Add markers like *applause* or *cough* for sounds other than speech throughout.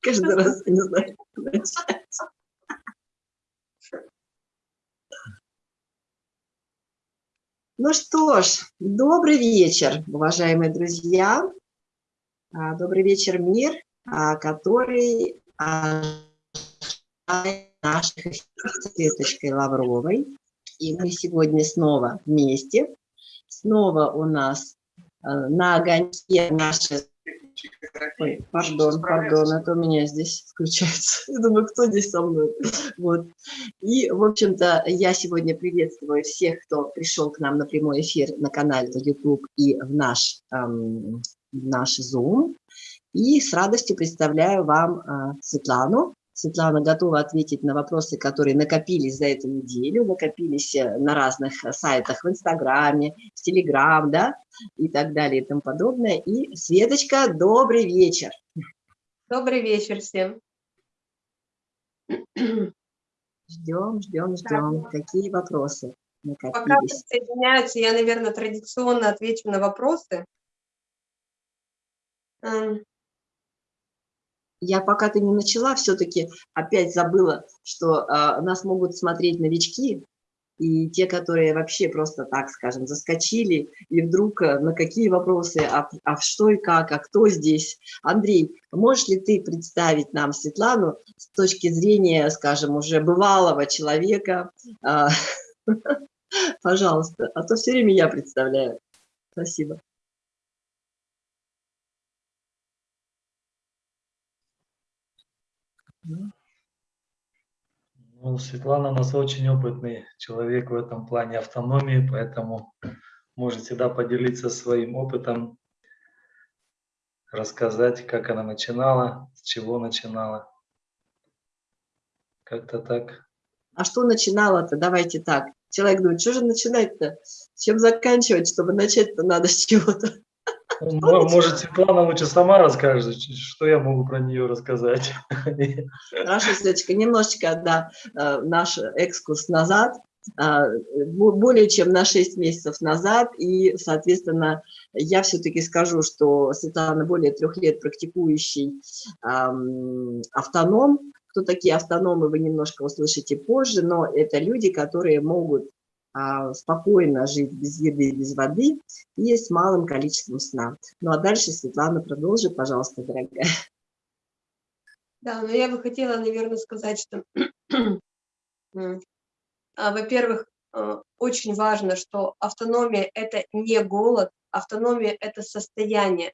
Каждый раз, не знаю, начать. Ну что ж, добрый вечер, уважаемые друзья. А, добрый вечер, мир, а, который нашей Светочкой Лавровой. И мы сегодня снова вместе. Снова у нас э, на огоньке наши Ой, пардон, пардон, это у меня здесь включается. *laughs* Я думаю, кто здесь со мной? Вот. И, в общем-то, я сегодня приветствую всех, кто пришел к нам на прямой эфир на канале YouTube и в наш, эм, в наш Zoom. И с радостью представляю вам э, Светлану. Светлана готова ответить на вопросы, которые накопились за эту неделю, накопились э, на разных э, сайтах, в Инстаграме, в Телеграм, да, и так далее и тому подобное. И, Светочка, добрый вечер. Добрый вечер всем. Ждем, ждем, ждем. Да. Какие вопросы накопились? Пока присоединяются, я, наверное, традиционно отвечу на вопросы. Я пока ты не начала, все-таки опять забыла, что э, нас могут смотреть новички, и те, которые вообще просто, так скажем, заскочили, и вдруг э, на какие вопросы, а, а что и как, а кто здесь. Андрей, можешь ли ты представить нам Светлану с точки зрения, скажем, уже бывалого человека? А, *laughs* пожалуйста, а то все время я представляю. Спасибо. Ну, Светлана у нас очень опытный человек в этом плане автономии, поэтому может всегда поделиться своим опытом, рассказать, как она начинала, с чего начинала. Как-то так. А что начинала-то? Давайте так. Человек думает, что же начинать-то? Чем заканчивать, чтобы начать-то надо с чего-то? Может, Светлана лучше сама расскажет, что я могу про нее рассказать. Хорошо, Светочка, немножечко, да, э, наш экскурс назад, а, более чем на 6 месяцев назад, и, соответственно, я все-таки скажу, что Светлана более трех лет практикующий автоном, кто такие автономы, вы немножко услышите позже, но это люди, которые могут спокойно жить без еды, без воды и с малым количеством сна. Ну а дальше, Светлана, продолжи, пожалуйста, дорогая. Да, но я бы хотела, наверное, сказать, что, *clears throat* а, во-первых, а, очень важно, что автономия – это не голод, автономия – это состояние,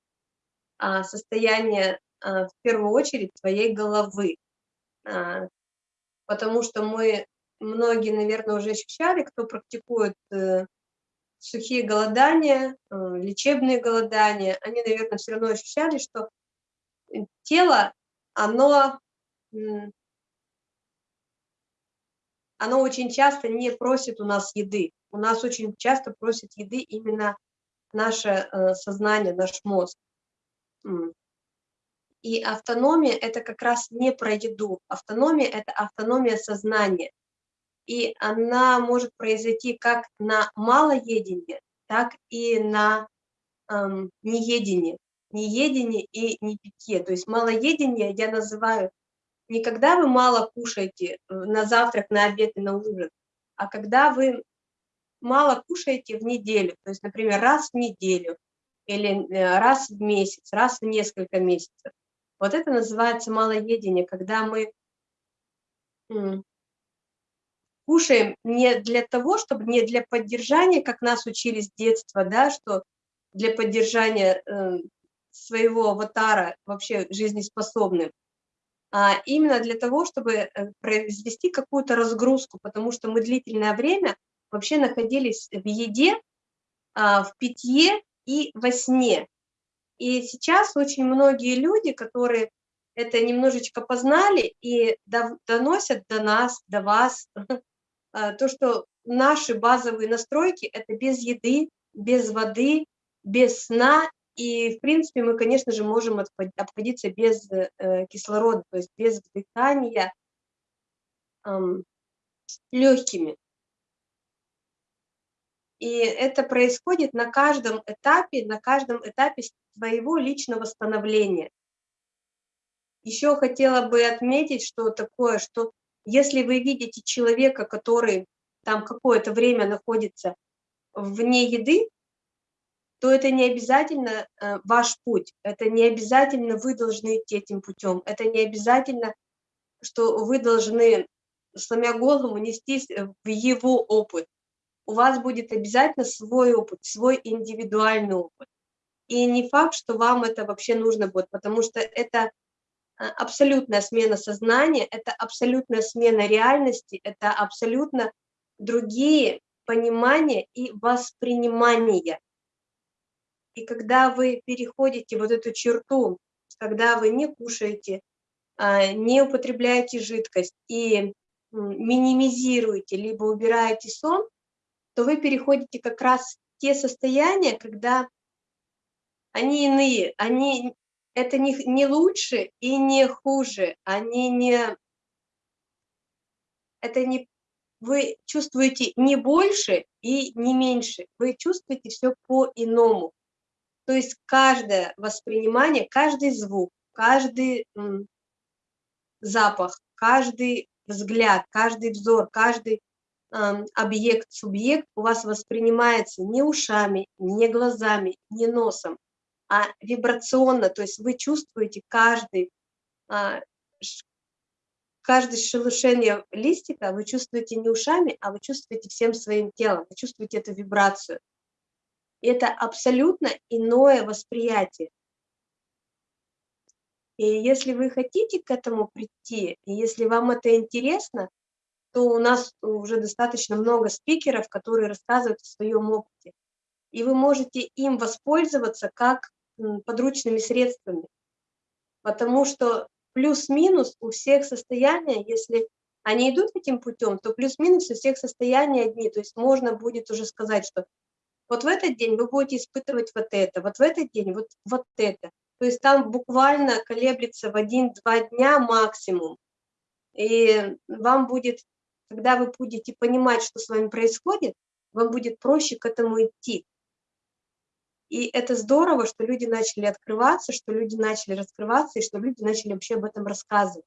а состояние в первую очередь твоей головы, потому что мы многие, наверное, уже ощущали, кто практикует э, сухие голодания, э, лечебные голодания, они, наверное, все равно ощущали, что тело, оно, оно очень часто не просит у нас еды. У нас очень часто просит еды именно наше э, сознание, наш мозг. И автономия – это как раз не про еду. Автономия – это автономия сознания и она может произойти как на малоедении, так и на эм, неедении, неедении и непитье. То есть малоедение я называю не когда вы мало кушаете э, на завтрак, на обед и на ужин, а когда вы мало кушаете в неделю, то есть, например, раз в неделю или э, раз в месяц, раз в несколько месяцев. Вот это называется малоедение, когда мы кушаем не для того, чтобы не для поддержания, как нас учили с детства, да, что для поддержания э, своего аватара вообще жизнеспособным, а именно для того, чтобы э, произвести какую-то разгрузку, потому что мы длительное время вообще находились в еде, а, в питье и во сне. И сейчас очень многие люди, которые это немножечко познали и доносят до нас, до вас, *laughs* то, что наши базовые настройки – это без еды, без воды, без сна, и, в принципе, мы, конечно же, можем обходиться без э, кислорода, то есть без дыхания легкими. И это происходит на каждом этапе, на каждом этапе своего личного становления. Еще хотела бы отметить, что такое, что если вы видите человека, который там какое-то время находится вне еды, то это не обязательно э, ваш путь, это не обязательно вы должны идти этим путем, это не обязательно, что вы должны, сломя голову, нестись в его опыт. У вас будет обязательно свой опыт, свой индивидуальный опыт. И не факт, что вам это вообще нужно будет, потому что это абсолютная смена сознания, это абсолютная смена реальности, это абсолютно другие понимания и воспринимания. И когда вы переходите вот эту черту, когда вы не кушаете, а, не употребляете жидкость и минимизируете, либо убираете сон, то вы переходите как раз в те состояния, когда они иные, они, это не, не лучше и не хуже, они не, это не, вы чувствуете не больше и не меньше, вы чувствуете все по-иному. То есть каждое воспринимание, каждый звук, каждый запах, каждый взгляд, каждый взор, каждый объект, субъект у вас воспринимается не ушами, не глазами, не носом, а вибрационно, то есть вы чувствуете каждый, а, каждое шелушение листика, вы чувствуете не ушами, а вы чувствуете всем своим телом, вы чувствуете эту вибрацию. Это абсолютно иное восприятие. И если вы хотите к этому прийти, и если вам это интересно, то у нас уже достаточно много спикеров, которые рассказывают о своем опыте. И вы можете им воспользоваться как подручными средствами. Потому что плюс-минус у всех состояния, если они идут этим путем, то плюс-минус у всех состояния одни. То есть можно будет уже сказать, что вот в этот день вы будете испытывать вот это, вот в этот день вот, вот это. То есть там буквально колеблется в один-два дня максимум. И вам будет когда вы будете понимать, что с вами происходит, вам будет проще к этому идти. И это здорово, что люди начали открываться, что люди начали раскрываться, и что люди начали вообще об этом рассказывать.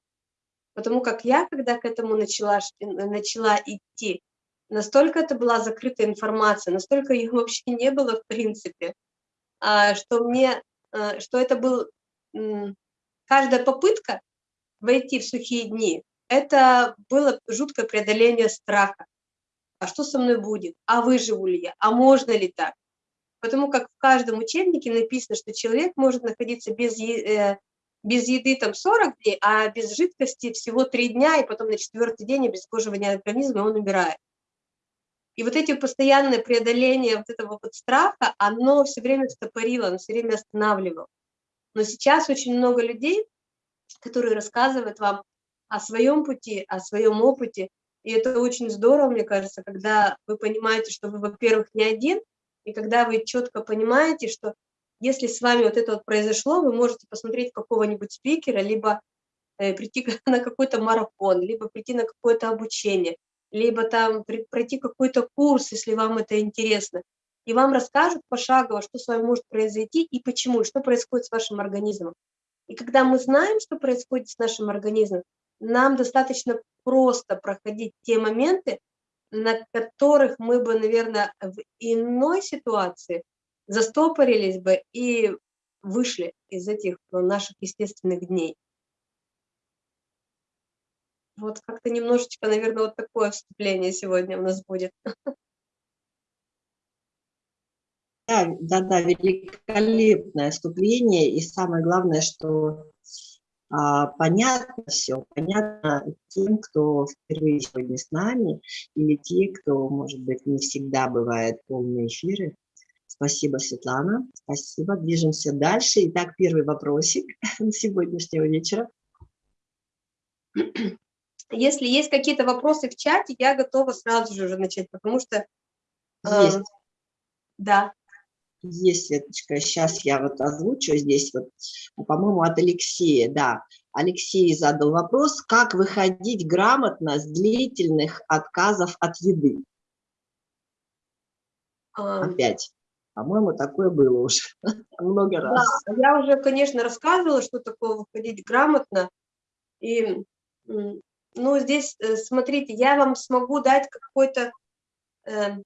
Потому как я, когда к этому начала, начала идти, настолько это была закрытая информация, настолько ее вообще не было в принципе, а, что мне, э, что это был каждая попытка войти в сухие дни, это было жуткое преодоление страха. А что со мной будет? А выживу ли я? А можно ли так? Потому как в каждом учебнике написано, что человек может находиться без, э, без еды там 40 дней, а без жидкости всего 3 дня, и потом на четвертый день обезвоживания организма он умирает. И вот эти постоянное преодоление вот этого вот страха, оно все время стопорило, оно все время останавливало. Но сейчас очень много людей, которые рассказывают вам о своем пути, о своем опыте. И это очень здорово, мне кажется, когда вы понимаете, что вы, во-первых, не один, и когда вы четко понимаете, что если с вами вот это вот произошло, вы можете посмотреть какого-нибудь спикера, либо э, прийти *laughs* на какой-то марафон, либо прийти на какое-то обучение, либо там пройти какой-то курс, если вам это интересно. И вам расскажут пошагово, что с вами может произойти и почему, что происходит с вашим организмом. И когда мы знаем, что происходит с нашим организмом, нам достаточно просто проходить те моменты, на которых мы бы, наверное, в иной ситуации застопорились бы и вышли из этих наших естественных дней. Вот как-то немножечко, наверное, вот такое вступление сегодня у нас будет. Да, да, да, великолепное вступление. И самое главное, что понятно все, понятно тем, кто впервые сегодня с нами, или те, кто, может быть, не всегда бывает полные эфиры. Спасибо, Светлана, спасибо. Движемся дальше. Итак, первый вопросик *laughs* сегодняшнего вечера. Если есть какие-то вопросы в чате, я готова сразу же уже начать, потому что... Есть. Э, да. Есть, Светочка, сейчас я вот озвучу здесь, вот, по-моему, от Алексея, да. Алексей задал вопрос, как выходить грамотно с длительных отказов от еды? А, Опять. По-моему, такое было уже *laughs* много раз. Да, я уже, конечно, рассказывала, что такое выходить грамотно. И, ну, здесь, э, смотрите, я вам смогу дать какой-то э,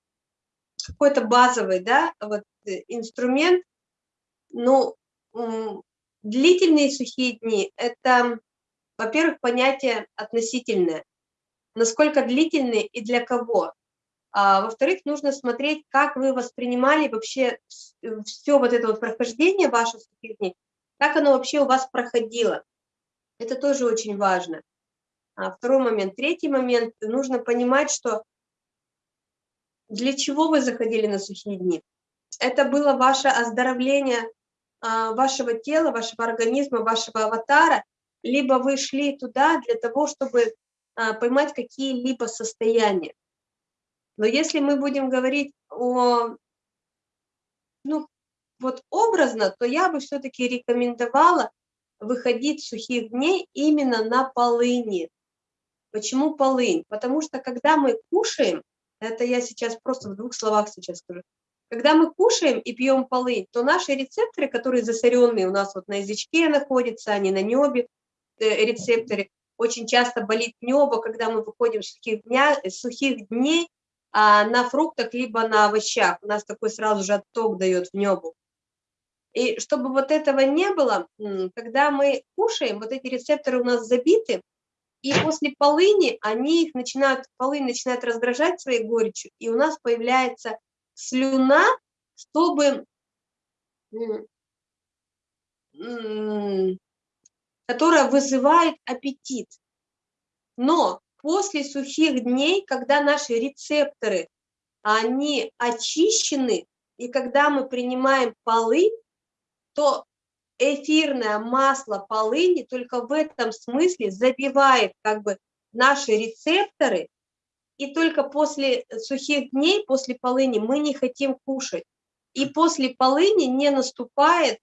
какой-то базовый, да, вот э, инструмент. Ну, длительные сухие дни – это, во-первых, понятие относительное. Насколько длительные и для кого. А, Во-вторых, нужно смотреть, как вы воспринимали вообще все вот это вот прохождение ваших сухих дней, как оно вообще у вас проходило. Это тоже очень важно. А второй момент. Третий момент. Нужно понимать, что для чего вы заходили на сухие дни. Это было ваше оздоровление а, вашего тела, вашего организма, вашего аватара, либо вы шли туда для того, чтобы а, поймать какие-либо состояния. Но если мы будем говорить о, ну, вот образно, то я бы все-таки рекомендовала выходить сухих дней именно на полыни. Почему полынь? Потому что когда мы кушаем, это я сейчас просто в двух словах сейчас скажу, когда мы кушаем и пьем полынь, то наши рецепторы, которые засоренные у нас вот на язычке находятся, они на небе, э, рецепторы, очень часто болит небо, когда мы выходим с сухих, дня, сухих дней, а на фруктах либо на овощах. У нас такой сразу же отток дает в небо. И чтобы вот этого не было, когда мы кушаем, вот эти рецепторы у нас забиты, и после полыни они их начинают, полынь начинает раздражать своей горечью, и у нас появляется слюна, чтобы, которая вызывает аппетит. Но после сухих дней, когда наши рецепторы, они очищены, и когда мы принимаем полынь, то эфирное масло полыни только в этом смысле забивает как бы наши рецепторы, и только после сухих дней, после полыни мы не хотим кушать. И после полыни не наступает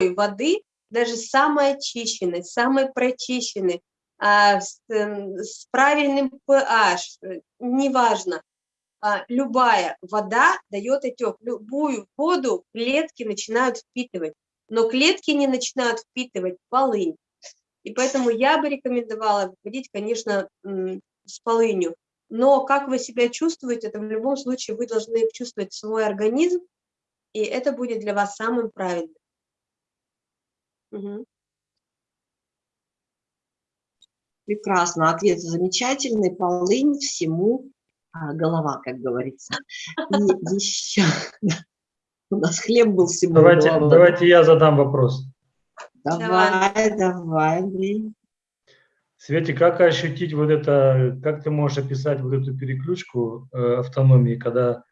воды, даже самой очищенной, самой прочищенной, а, с, эм, с правильным pH, э, неважно, а, любая вода дает отек, любую воду клетки начинают впитывать, но клетки не начинают впитывать полынь. И поэтому я бы рекомендовала выходить, конечно, с полынью. Но как вы себя чувствуете, это в любом случае вы должны чувствовать свой организм, и это будет для вас самым правильным. Угу. Прекрасно, ответ замечательный, полынь всему а, голова, как говорится. И еще, *laughs* у нас хлеб был всему давайте, голова. Давайте я задам вопрос. Давай, давай, Андрей. Свете, как ощутить вот это, как ты можешь описать вот эту переключку э, автономии, когда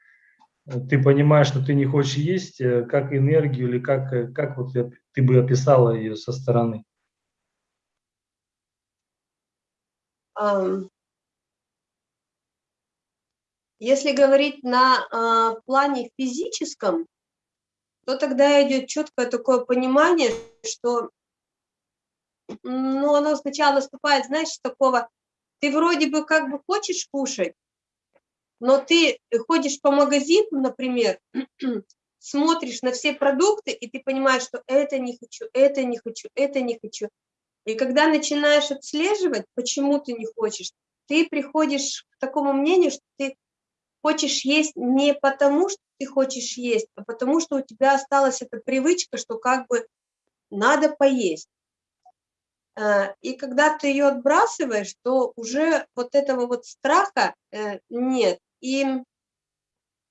ты понимаешь, что ты не хочешь есть, э, как энергию или как, э, как вот ты бы описала ее со стороны? Если говорить на а, плане физическом, то тогда идет четкое такое понимание, что ну, оно сначала наступает, знаешь, такого, ты вроде бы как бы хочешь кушать, но ты ходишь по магазину, например, *clears throat* смотришь на все продукты, и ты понимаешь, что это не хочу, это не хочу, это не хочу. И когда начинаешь отслеживать, почему ты не хочешь, ты приходишь к такому мнению, что ты хочешь есть не потому, что ты хочешь есть, а потому что у тебя осталась эта привычка, что как бы надо поесть. Э, и когда ты ее отбрасываешь, то уже вот этого вот страха э, нет. И,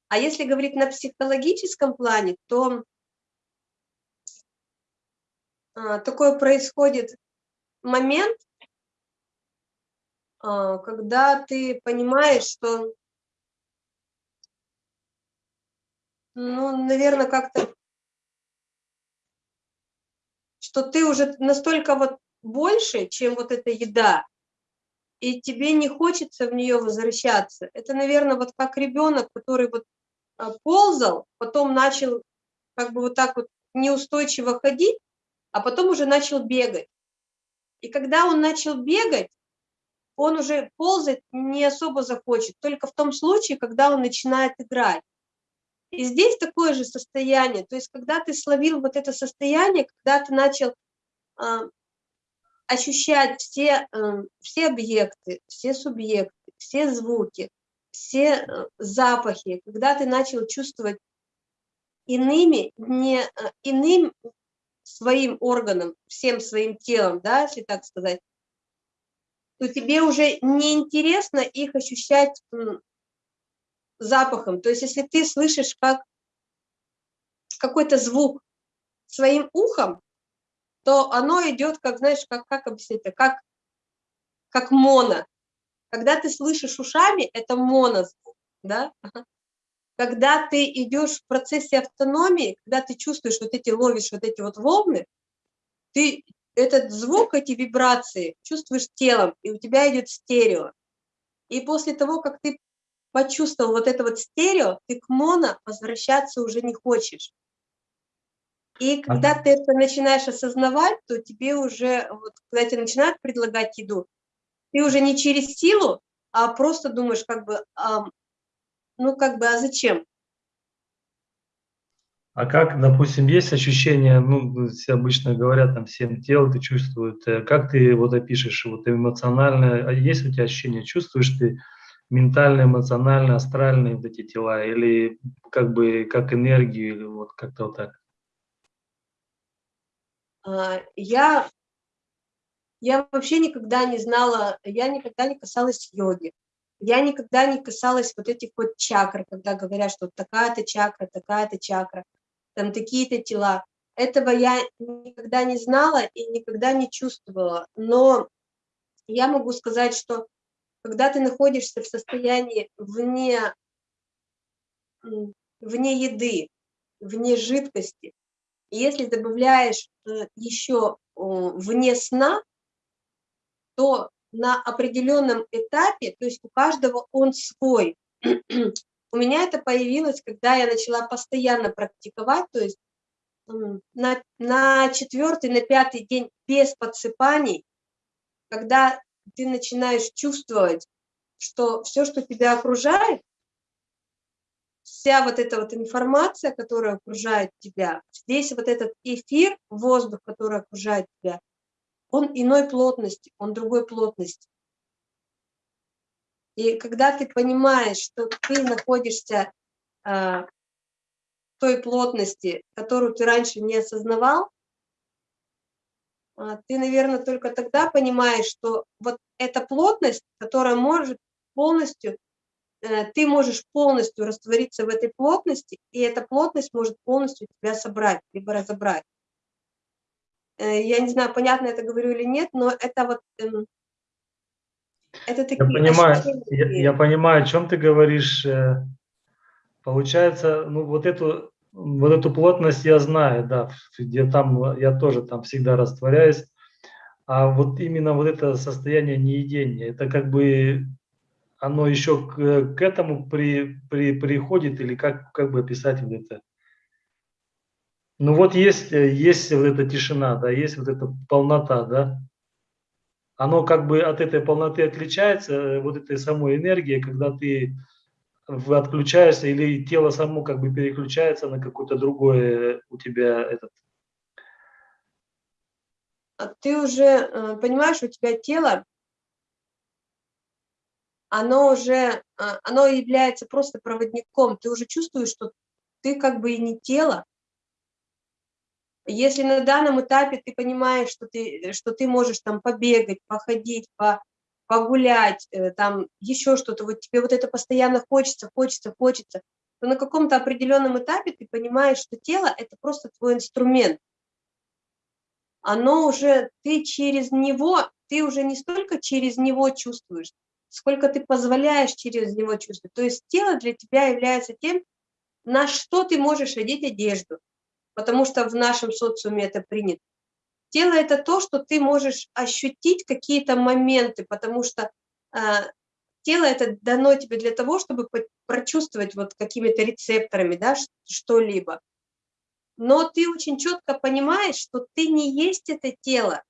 а если говорить на психологическом плане, то а, такое происходит момент, когда ты понимаешь, что, ну, наверное, как-то, что ты уже настолько вот больше, чем вот эта еда, и тебе не хочется в нее возвращаться. Это, наверное, вот как ребенок, который вот а, ползал, потом начал как бы вот так вот неустойчиво ходить, а потом уже начал бегать. И когда он начал бегать, он уже ползать не особо захочет, только в том случае, когда он начинает играть. И здесь такое же состояние, то есть когда ты словил вот это состояние, когда ты начал э, ощущать все, э, все объекты, все субъекты, все звуки, все э, запахи, когда ты начал чувствовать иными, не, э, иным своим органом, всем своим телом, да, если так сказать, то тебе уже не интересно их ощущать запахом. То есть если ты слышишь как какой-то звук своим ухом, то оно идет, как, знаешь, как, как объяснить это, как, как моно. Когда ты слышишь ушами, это монозвук, да? Когда ты идешь в процессе автономии, когда ты чувствуешь вот эти, ловишь вот эти вот волны, ты этот звук, эти вибрации чувствуешь телом, и у тебя идет стерео. И после того, как ты почувствовал вот это вот стерео, ты к моно возвращаться уже не хочешь. И когда ты это начинаешь осознавать, то тебе уже, вот, когда тебе начинают предлагать еду, ты уже не через силу, а просто думаешь, как бы, а, ну, как бы, а зачем? А как, допустим, есть ощущение, ну, все обычно говорят, там, всем тело ты чувствует, э, как ты вот опишешь, вот эмоционально, а есть у тебя ощущение, чувствуешь ты ментально, эмоционально, астральные вот эти тела, или как бы, как энергию, или вот как-то вот так? А, я, я вообще никогда не знала, я никогда не касалась йоги. Я никогда не касалась вот этих вот чакр, когда говорят, что такая-то чакра, такая-то чакра там такие-то тела. Этого я никогда не знала и никогда не чувствовала. Но я могу сказать, что когда ты находишься в состоянии вне, вне еды, вне жидкости, если добавляешь э, еще вне сна, то на определенном этапе, то есть у каждого он свой, У меня это появилось, когда я начала постоянно практиковать, то есть на, на четвертый, на пятый день без подсыпаний, когда ты начинаешь чувствовать, что все, что тебя окружает, вся вот эта вот информация, которая окружает тебя, здесь вот этот эфир, воздух, который окружает тебя, он иной плотности, он другой плотности. И когда ты понимаешь, что ты находишься э, в той плотности, которую ты раньше не осознавал, ты, наверное, только тогда понимаешь, что вот эта плотность, которая может полностью, э, ты можешь полностью раствориться в этой плотности, и эта плотность может полностью тебя собрать, либо разобрать. Э, я не знаю, понятно это говорю или нет, но это вот эм, это такие я понимаю, я, я понимаю, о чем ты говоришь. Э, получается, ну вот эту, вот эту плотность я знаю, да, где там я тоже там всегда растворяюсь. А вот именно вот это состояние неедения, это как бы оно еще к, к этому при, при, приходит или как, как бы описать вот это? Ну вот есть, есть вот эта тишина, да, есть вот эта полнота, да, оно как бы от этой полноты отличается, э, вот этой самой энергии, когда ты отключаешься или тело само как бы переключается на какое-то другое у тебя этот. А ты уже э, понимаешь, у тебя тело, оно уже, а, оно является просто проводником, ты уже чувствуешь, что ты как бы и не тело, если на данном этапе ты понимаешь, что ты, что ты можешь там побегать, походить, по, погулять, э, там еще что-то, вот тебе вот это постоянно хочется, хочется, хочется, то на каком-то определенном этапе ты понимаешь, что тело – это просто твой инструмент. Оно уже, ты через него, ты уже не столько через него чувствуешь, сколько ты позволяешь через него чувствовать. То есть тело для тебя является тем, на что ты можешь одеть одежду, потому что в нашем социуме это принято. Тело – это то, что ты можешь ощутить какие-то моменты, потому что э, тело это дано тебе для того, чтобы прочувствовать вот какими-то рецепторами да, что-либо. Но ты очень четко понимаешь, что ты не есть это тело.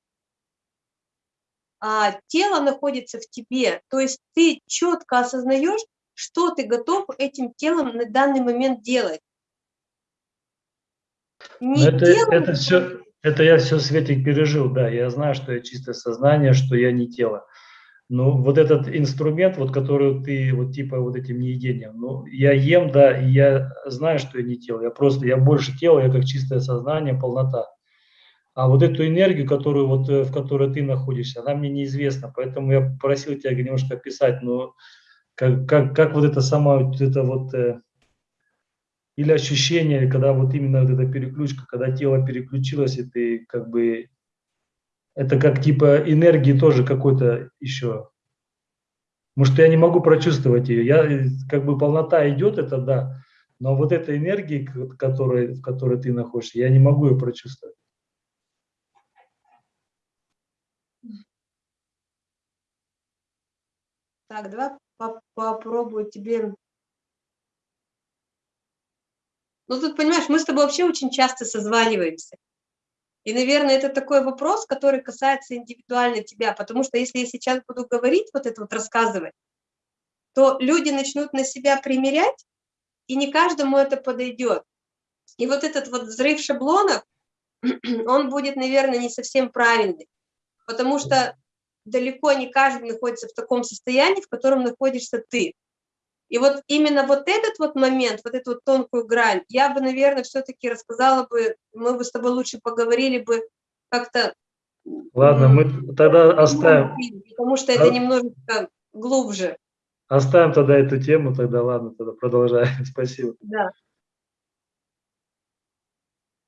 а, тело находится в тебе, то есть ты четко осознаешь, что ты готов этим телом на данный момент делать. Не это, тело, это, все, это я все, Светик, пережил, да, я знаю, что я чистое сознание, что я не тело. Но вот этот инструмент, вот который ты, вот типа вот этим неедением, ну, я ем, да, и я знаю, что я не тело, я просто, я больше тело, я как чистое сознание, полнота. А вот эту энергию, которую вот, э, в которой ты находишься, она мне неизвестна, поэтому я просил тебя немножко описать, но как, как, как вот это сама, вот это вот, э, или ощущение, когда вот именно вот эта переключка, когда тело переключилось, и ты как бы, это как типа энергии тоже какой-то еще, может, я не могу прочувствовать ее, я, э, как бы полнота идет, это да, но вот эта энергия, которой, в которой ты находишься, я не могу ее прочувствовать. Так, давай попробую тебе... Ну, тут, понимаешь, мы с тобой вообще очень часто созваниваемся. И, наверное, это такой вопрос, который касается индивидуально тебя, потому что если я сейчас буду говорить, вот это вот рассказывать, то люди начнут на себя примерять, и не каждому это подойдет. И вот этот вот взрыв шаблонов, *clears throat* он будет, наверное, не совсем правильный, потому что далеко не каждый находится в таком состоянии, в котором находишься ты. И вот именно вот этот вот момент, вот эту вот тонкую грань, я бы, наверное, все-таки рассказала бы, мы бы с тобой лучше поговорили бы как-то... Ладно, мы тогда оставим. Потому что это немножечко глубже. Оставим тогда эту тему, тогда ладно, тогда продолжаем. *laughs* Спасибо. Да.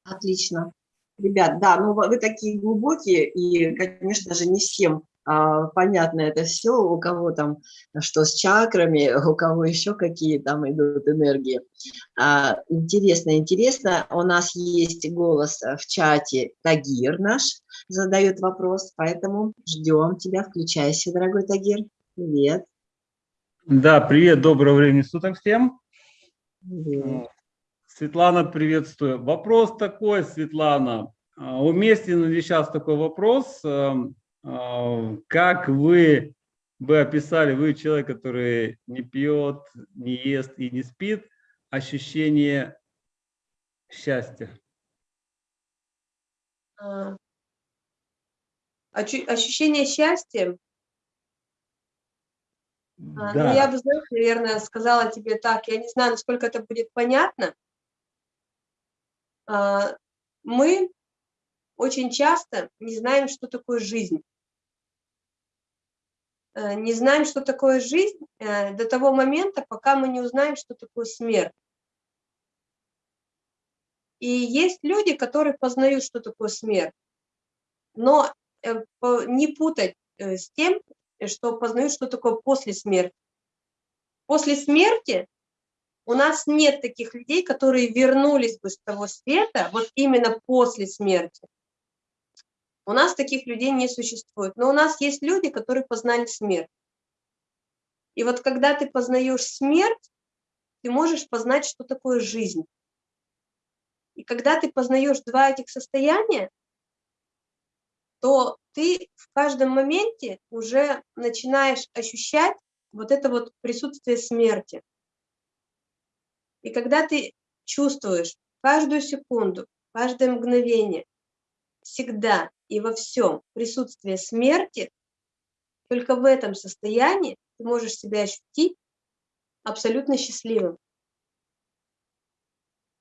Отлично. Ребят, да, ну вы такие глубокие, и, конечно же, не всем понятно это все, у кого там что с чакрами, *laughs* у кого еще какие там идут энергии. А, интересно, интересно, у нас есть голос в чате, Тагир наш задает вопрос, поэтому ждем тебя, включайся, дорогой Тагир. Привет. Да, привет, доброго времени суток всем. Привет. Светлана, приветствую. Вопрос такой, Светлана. А, уместен ли сейчас такой вопрос? А, как вы бы описали, вы человек, который не пьет, не ест и не спит, ощущение счастья? А, ощущение счастья? Да. Ну, я бы, знаешь, наверное, сказала тебе так, я не знаю, насколько это будет понятно. А, мы очень часто не знаем, что такое жизнь. Э, не знаем, что такое жизнь э, до того момента, пока мы не узнаем, что такое смерть. И есть люди, которые познают, что такое смерть, но э, не путать с тем, что познают, что такое после смерти. После смерти у нас нет таких людей, которые вернулись бы с того света, вот именно после смерти. У нас таких людей не существует. Но у нас есть люди, которые познали смерть. И вот когда ты познаешь смерть, ты можешь познать, что такое жизнь. И когда ты познаешь два этих состояния, то ты в каждом моменте уже начинаешь ощущать вот это вот присутствие смерти. И когда ты чувствуешь каждую секунду, каждое мгновение, всегда и во всем присутствие смерти, только в этом состоянии ты можешь себя ощутить абсолютно счастливым.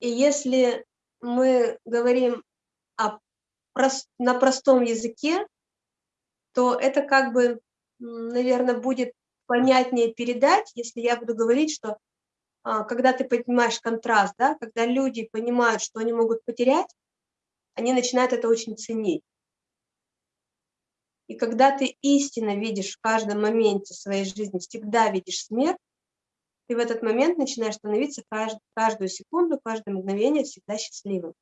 И если мы говорим о, на простом языке, то это как бы, наверное, будет понятнее передать, если я буду говорить, что а, когда ты понимаешь контраст, да, когда люди понимают, что они могут потерять, они начинают это очень ценить. И когда ты истинно видишь в каждом моменте своей жизни, всегда видишь смерть, ты в этот момент начинаешь становиться кажд, каждую секунду, каждое мгновение всегда счастливым.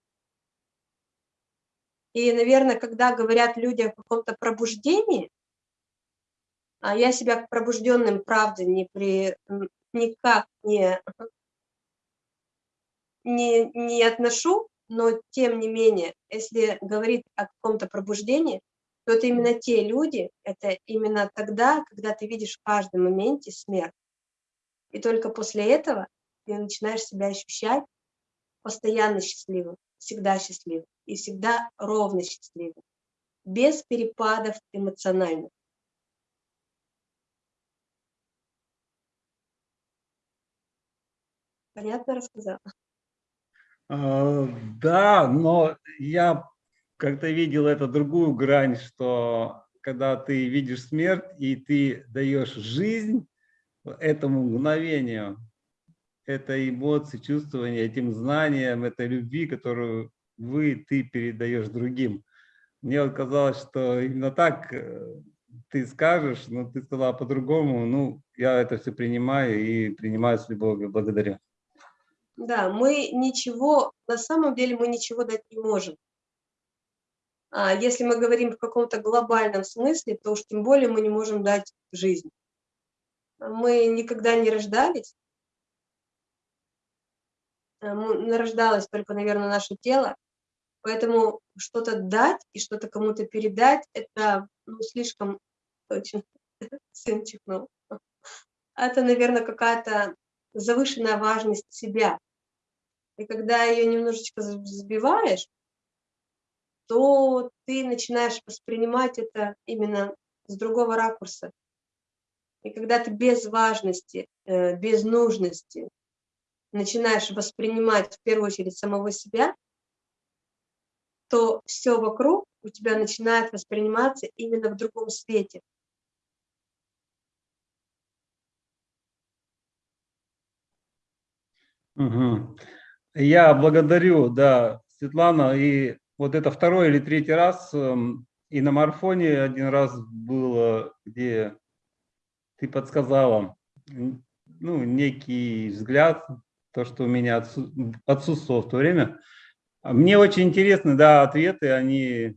И, наверное, когда говорят люди о каком-то пробуждении, а я себя к пробужденным, правда, не при, никак не, не, не отношу, но тем не менее, если говорить о каком-то пробуждении, то это именно те люди, это именно тогда, когда ты видишь в каждом моменте смерть. И только после этого ты начинаешь себя ощущать постоянно счастливым, всегда счастливым и всегда ровно счастливым, без перепадов эмоциональных. Понятно рассказала? А, Да, но я как-то видел это другую грань, что когда ты видишь смерть и ты даешь жизнь этому мгновению, этой эмоции, чувствования, этим знаниям, этой любви, которую вы, ты передаешь другим. Мне вот казалось, что именно так э, ты скажешь, но ты сказала по-другому. Ну, я это все принимаю и принимаю с любовью. Благодарю. Да, мы ничего, на самом деле мы ничего дать не можем. А если мы говорим в каком-то глобальном смысле, то уж тем более мы не можем дать жизнь. Мы никогда не рождались, нарождалось только, наверное, наше тело, поэтому что-то дать и что-то кому-то передать, это ну, слишком точно, сын чихнул. Это, наверное, какая-то завышенная важность себя. И когда ее немножечко сбиваешь, то ты начинаешь воспринимать это именно с другого ракурса. И когда ты без важности, э, без нужности начинаешь воспринимать в первую очередь самого себя, то все вокруг у тебя начинает восприниматься именно в другом свете. Угу. Я благодарю, да, Светлана, и вот это второй или третий раз, эм, и на марафоне один раз было, где ты подсказала, ну, некий взгляд то, что у меня отсутствовало в то время. А мне очень интересны, да, ответы, они,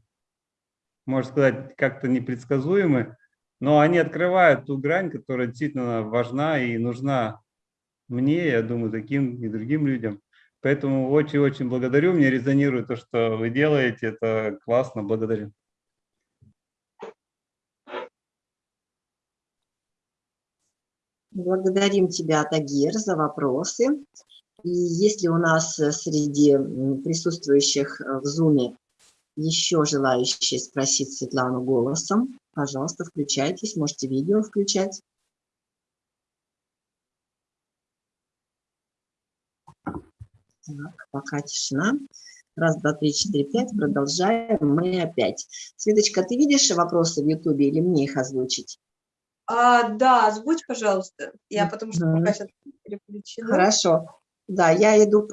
можно сказать, как-то непредсказуемы, но они открывают ту грань, которая действительно важна и нужна мне, я думаю, таким и другим людям. Поэтому очень-очень благодарю, мне резонирует то, что вы делаете, это классно, благодарю. Благодарим тебя, Тагир, за вопросы. И если у нас э, среди присутствующих э, в Zoom еще желающие спросить Светлану голосом, пожалуйста, включайтесь, можете видео включать. Так, пока тишина. Раз, два, три, четыре, пять. Продолжаем. Мы опять. Светочка, ты видишь вопросы в Ютубе или мне их озвучить? А, да, озвучь, пожалуйста. Я потому что пока сейчас переключена. Хорошо. Да, я иду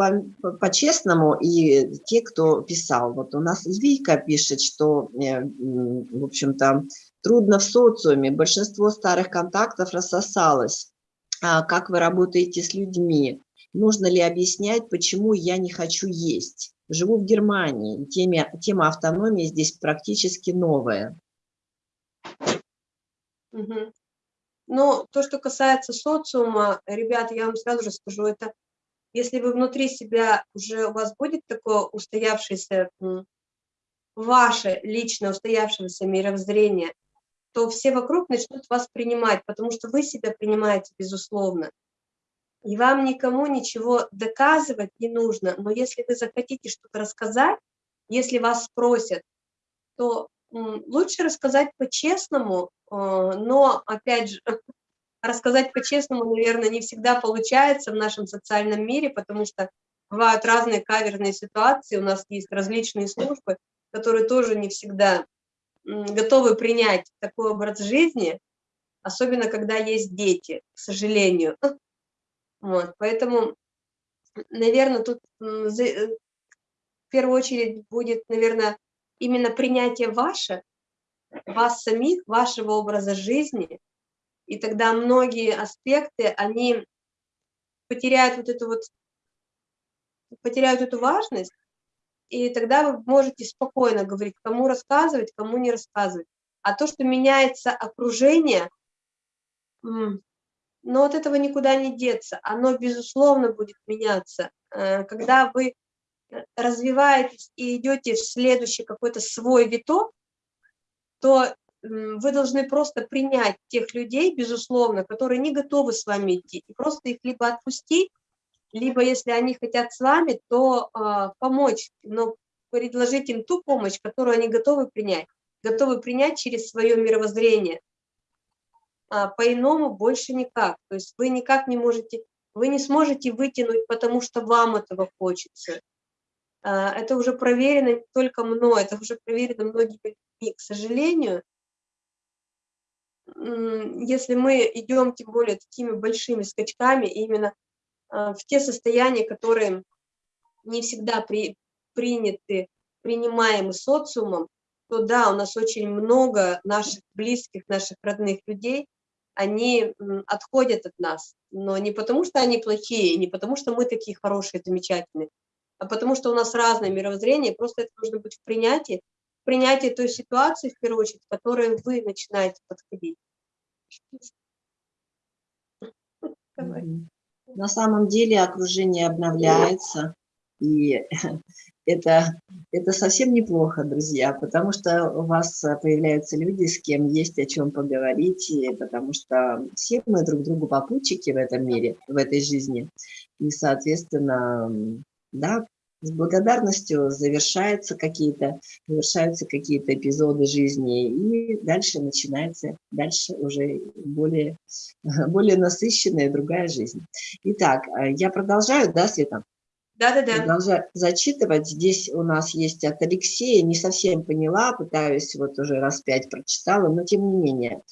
по-честному, по, и те, кто писал. Вот у нас Вика пишет, что, э, в общем-то, трудно в социуме, большинство старых контактов рассосалось. А как вы работаете с людьми? Нужно ли объяснять, почему я не хочу есть? Живу в Германии, тема, тема автономии здесь практически новая. Угу. Но то, что касается социума, ребят, я вам сразу же скажу, это если вы внутри себя уже у вас будет такое устоявшееся, ваше личное устоявшееся мировоззрение, то все вокруг начнут вас принимать, потому что вы себя принимаете, безусловно. И вам никому ничего доказывать не нужно, но если вы захотите что-то рассказать, если вас спросят, то лучше рассказать по-честному, а, но, опять же, *laughs* рассказать по-честному, наверное, не всегда получается в нашем социальном мире, потому что бывают разные каверные ситуации, у нас есть различные службы, которые тоже не всегда готовы принять такой образ жизни, особенно когда есть дети, к сожалению. *laughs* Вот, поэтому, наверное, тут э, в первую очередь будет, наверное, именно принятие ваше, вас самих, вашего образа жизни, и тогда многие аспекты, они потеряют вот эту вот, потеряют эту важность, и тогда вы можете спокойно говорить, кому рассказывать, кому не рассказывать. А то, что меняется окружение, но от этого никуда не деться, оно, безусловно, будет меняться. Э, когда вы развиваетесь и идете в следующий какой-то свой виток, то вы должны просто принять тех людей, безусловно, которые не готовы с вами идти, и просто их либо отпустить, либо если они хотят с вами, то э, помочь, но предложить им ту помощь, которую они готовы принять, готовы принять через свое мировоззрение. А по-иному больше никак. То есть вы никак не можете, вы не сможете вытянуть, потому что вам этого хочется. А, это уже проверено не только мной, это уже проверено многими людьми. К сожалению, если мы идем, тем более, такими большими скачками, именно а, в те состояния, которые не всегда при, приняты, принимаемы социумом, то да, у нас очень много наших близких, наших родных людей, они отходят от нас, но не потому, что они плохие, не потому, что мы такие хорошие, замечательные, а потому что у нас разное мировоззрение, просто это нужно быть в принятии, в принятии той ситуации, в первую очередь, в которой вы начинаете подходить. *laughs* На самом деле окружение обновляется, и *laughs* это, это совсем неплохо, друзья, потому что у вас появляются люди, с кем есть о чем поговорить, и потому что все мы друг другу попутчики в этом мире, в этой жизни. И, соответственно, да, с благодарностью завершаются какие-то завершаются какие-то эпизоды жизни, и дальше начинается, дальше уже более, *laughs* более насыщенная другая жизнь. Итак, я продолжаю, да, Света? Да-да-да. Продолжаю зачитывать. Здесь у нас есть от Алексея, не совсем поняла, пытаюсь, вот уже раз пять прочитала, но тем не менее.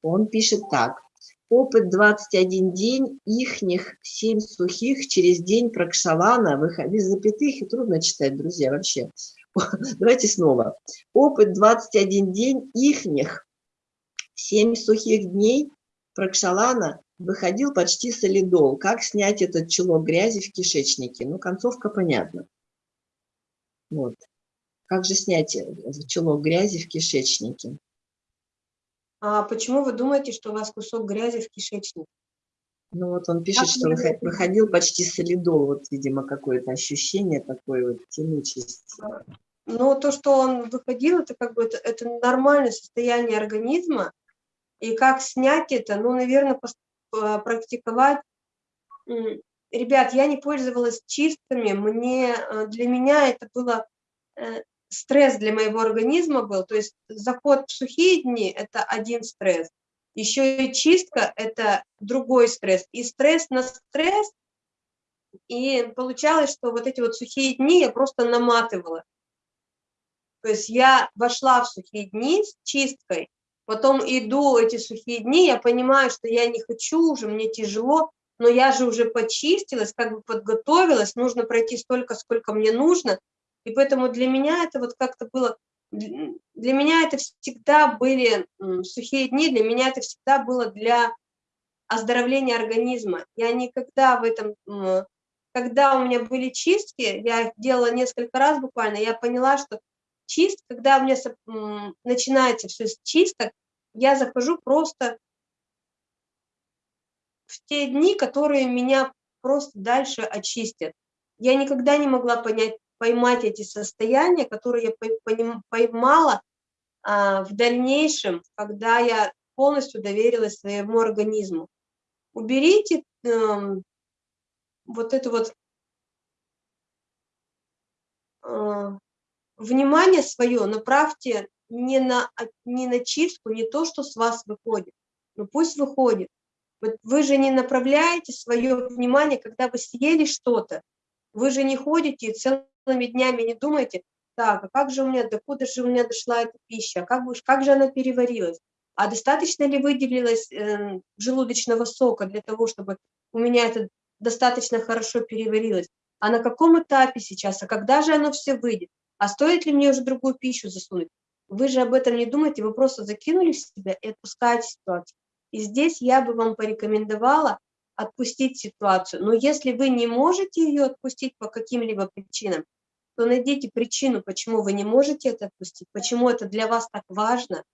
Он пишет так. Опыт 21 день, ихних 7 сухих через день прокшалана, без запятых, и трудно читать, друзья, вообще. *laughs* Давайте снова. Опыт 21 день, ихних 7 сухих дней прокшалана выходил почти солидол. Как снять этот чулок грязи в кишечнике? Ну, концовка понятна. Вот. Как же снять э, чулок грязи в кишечнике? А почему вы думаете, что у вас кусок грязи в кишечнике? Ну вот он пишет, что выходил почти солидол, вот, видимо, какое-то ощущение такое вот тянучесть. Ну, то, что он выходил, это как бы это, это нормальное состояние организма, и как снять это, ну, наверное, практиковать. Ребят, я не пользовалась чистками, мне, э, для меня это было э, стресс для моего организма был, то есть заход в сухие дни – это один стресс, еще и чистка – это другой стресс, и стресс на стресс, и получалось, что вот эти вот сухие дни я просто наматывала. То есть я вошла в сухие дни с чисткой, потом иду эти сухие дни, я понимаю, что я не хочу уже, мне тяжело, но я же уже почистилась, как бы подготовилась, нужно пройти столько, сколько мне нужно, и поэтому для меня это вот как-то было, для меня это всегда были сухие дни, для меня это всегда было для оздоровления организма. Я никогда в этом, когда у меня были чистки, я их делала несколько раз буквально, я поняла, что чист, когда у меня начинается все с чисток, я захожу просто в те дни, которые меня просто дальше очистят. Я никогда не могла понять, поймать эти состояния, которые я поймала а, в дальнейшем, когда я полностью доверилась своему организму. Уберите э, вот это вот э, внимание свое, направьте не на, не на чистку, не то, что с вас выходит, но пусть выходит. Вот вы же не направляете свое внимание, когда вы съели что-то, вы же не ходите целый целыми днями не думаете, так, а как же у меня, докуда же у меня дошла эта пища, как, бы, как же она переварилась, а достаточно ли выделилось э, желудочного сока для того, чтобы у меня это достаточно хорошо переварилось, а на каком этапе сейчас, а когда же оно все выйдет, а стоит ли мне уже другую пищу засунуть? Вы же об этом не думаете, вы просто закинули в себя и отпускаете ситуацию. И здесь я бы вам порекомендовала отпустить ситуацию. Но если вы не можете ее отпустить по каким-либо причинам, то найдите причину, почему вы не можете это отпустить, почему это для вас так важно,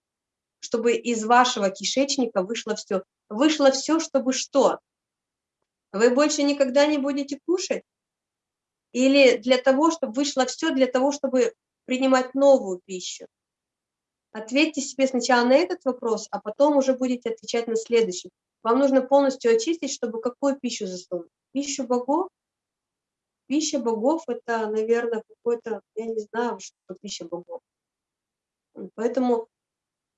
чтобы из вашего кишечника вышло все. Вышло все, чтобы что? Вы больше никогда не будете кушать? Или для того, чтобы вышло все, для того, чтобы принимать новую пищу? Ответьте себе сначала на этот вопрос, а потом уже будете отвечать на следующий. Вам нужно полностью очистить, чтобы какую пищу засунуть? Пищу богов? Пища богов – это, наверное, какой-то, я не знаю, что пища богов. Поэтому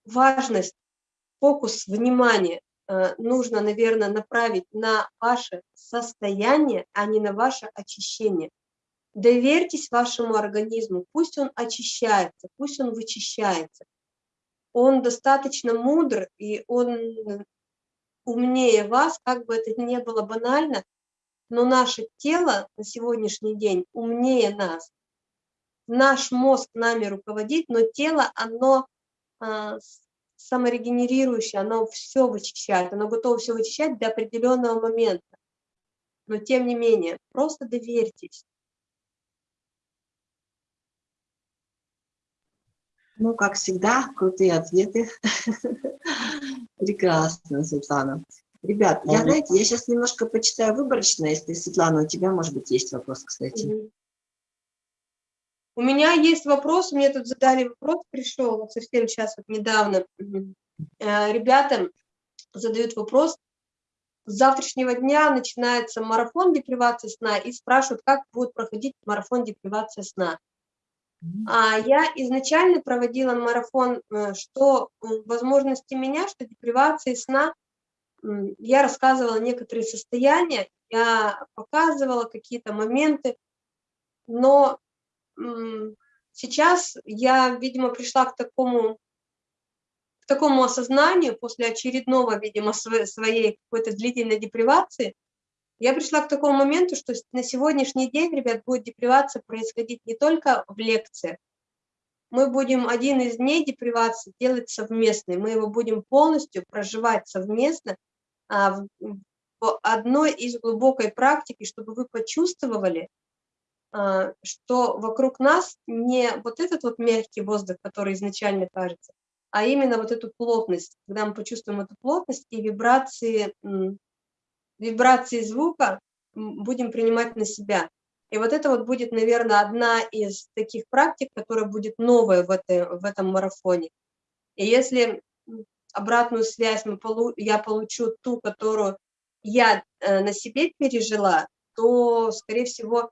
важность, фокус внимания э, нужно, наверное, направить на ваше состояние, а не на ваше очищение. Доверьтесь вашему организму, пусть он очищается, пусть он вычищается. Он достаточно мудр, и он умнее вас, как бы это ни было банально, но наше тело на сегодняшний день умнее нас. Наш мозг нами руководит, но тело, оно а, саморегенерирующее, оно все вычищает, оно готово все вычищать до определенного момента. Но тем не менее, просто доверьтесь. Ну, как всегда, крутые ответы. *laughs* Прекрасно, Светлана. Ребят, я, знаете, я сейчас немножко почитаю выборочно, если, Светлана, у тебя, может быть, есть вопрос, кстати. У меня есть вопрос, мне тут задали вопрос, пришел вот совсем сейчас, вот недавно. Э, ребята задают вопрос, с завтрашнего дня начинается марафон депривации сна и спрашивают, как будет проходить марафон депривации сна. А я изначально проводила марафон, э, что возможности меня, что депривации сна – я рассказывала некоторые состояния, я показывала какие-то моменты, но сейчас я, видимо, пришла к такому, к такому осознанию после очередного, видимо, своей какой-то длительной депривации, я пришла к такому моменту, что на сегодняшний день, ребят, будет депривация происходить не только в лекциях, мы будем один из дней депривации делать совместный, мы его будем полностью проживать совместно, а, в одной из глубокой практики, чтобы вы почувствовали, а, что вокруг нас не вот этот вот мягкий воздух, который изначально кажется, а именно вот эту плотность, когда мы почувствуем эту плотность и вибрации, вибрации звука будем принимать на себя. И вот это вот будет, наверное, одна из таких практик, которая будет новая в, этой, в этом марафоне. И если обратную связь мы полу я получу ту, которую я э, на себе пережила, то, скорее всего,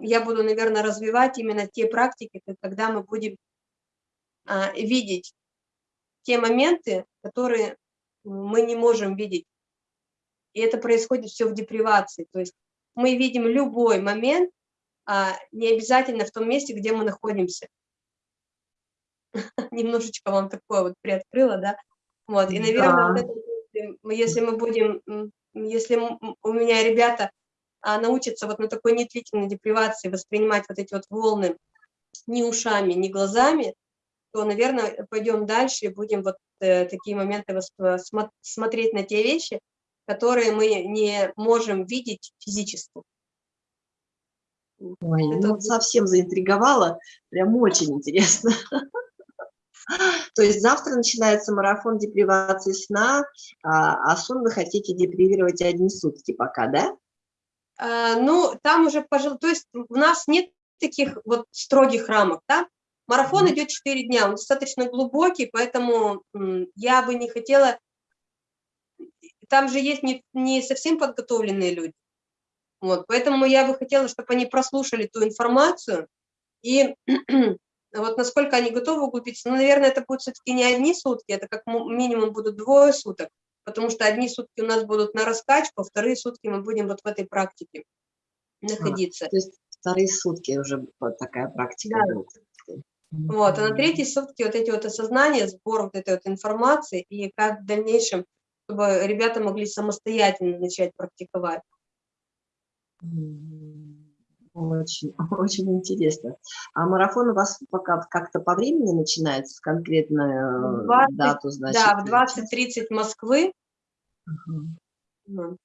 я буду, наверное, развивать именно те практики, когда мы будем э, видеть те моменты, которые мы не можем видеть. И это происходит все в депривации. То есть мы видим любой момент, а не обязательно в том месте, где мы находимся. *laughs* Немножечко вам такое вот приоткрыла, да. Вот, и, наверное, да. вот это, если мы будем, если у меня ребята а, научатся вот на такой недлительной депривации воспринимать вот эти вот волны ни ушами, ни глазами, то, наверное, пойдем дальше и будем вот э, такие моменты э, смотреть на те вещи, которые мы не можем видеть физически. Ой, Это ну, совсем заинтриговало, прям очень интересно. *laughs* То есть завтра начинается марафон депривации сна, а, а сон вы хотите депривировать одни сутки пока, да? А, ну, там уже, пожалуй, то есть у нас нет таких вот строгих рамок, да? Марафон идет 4 дня, он достаточно глубокий, поэтому я бы не хотела... Там же есть не, не совсем подготовленные люди. Вот, поэтому я бы хотела, чтобы они прослушали ту информацию и *clears throat* вот насколько они готовы углубиться, ну, наверное, это будет все-таки не одни сутки, это как минимум будут двое суток, потому что одни сутки у нас будут на раскачку, а вторые сутки мы будем вот в этой практике находиться. А, то есть вторые сутки уже вот такая практика да. будет. Вот, а на третьи сутки вот эти вот осознания, сбор вот этой вот информации, и как в дальнейшем, чтобы ребята могли самостоятельно начать практиковать. Очень, *laughs* очень интересно. А марафон у вас пока как-то по времени начинается, конкретную 20, дату, значит? Да, в 20.30 Москвы. Угу.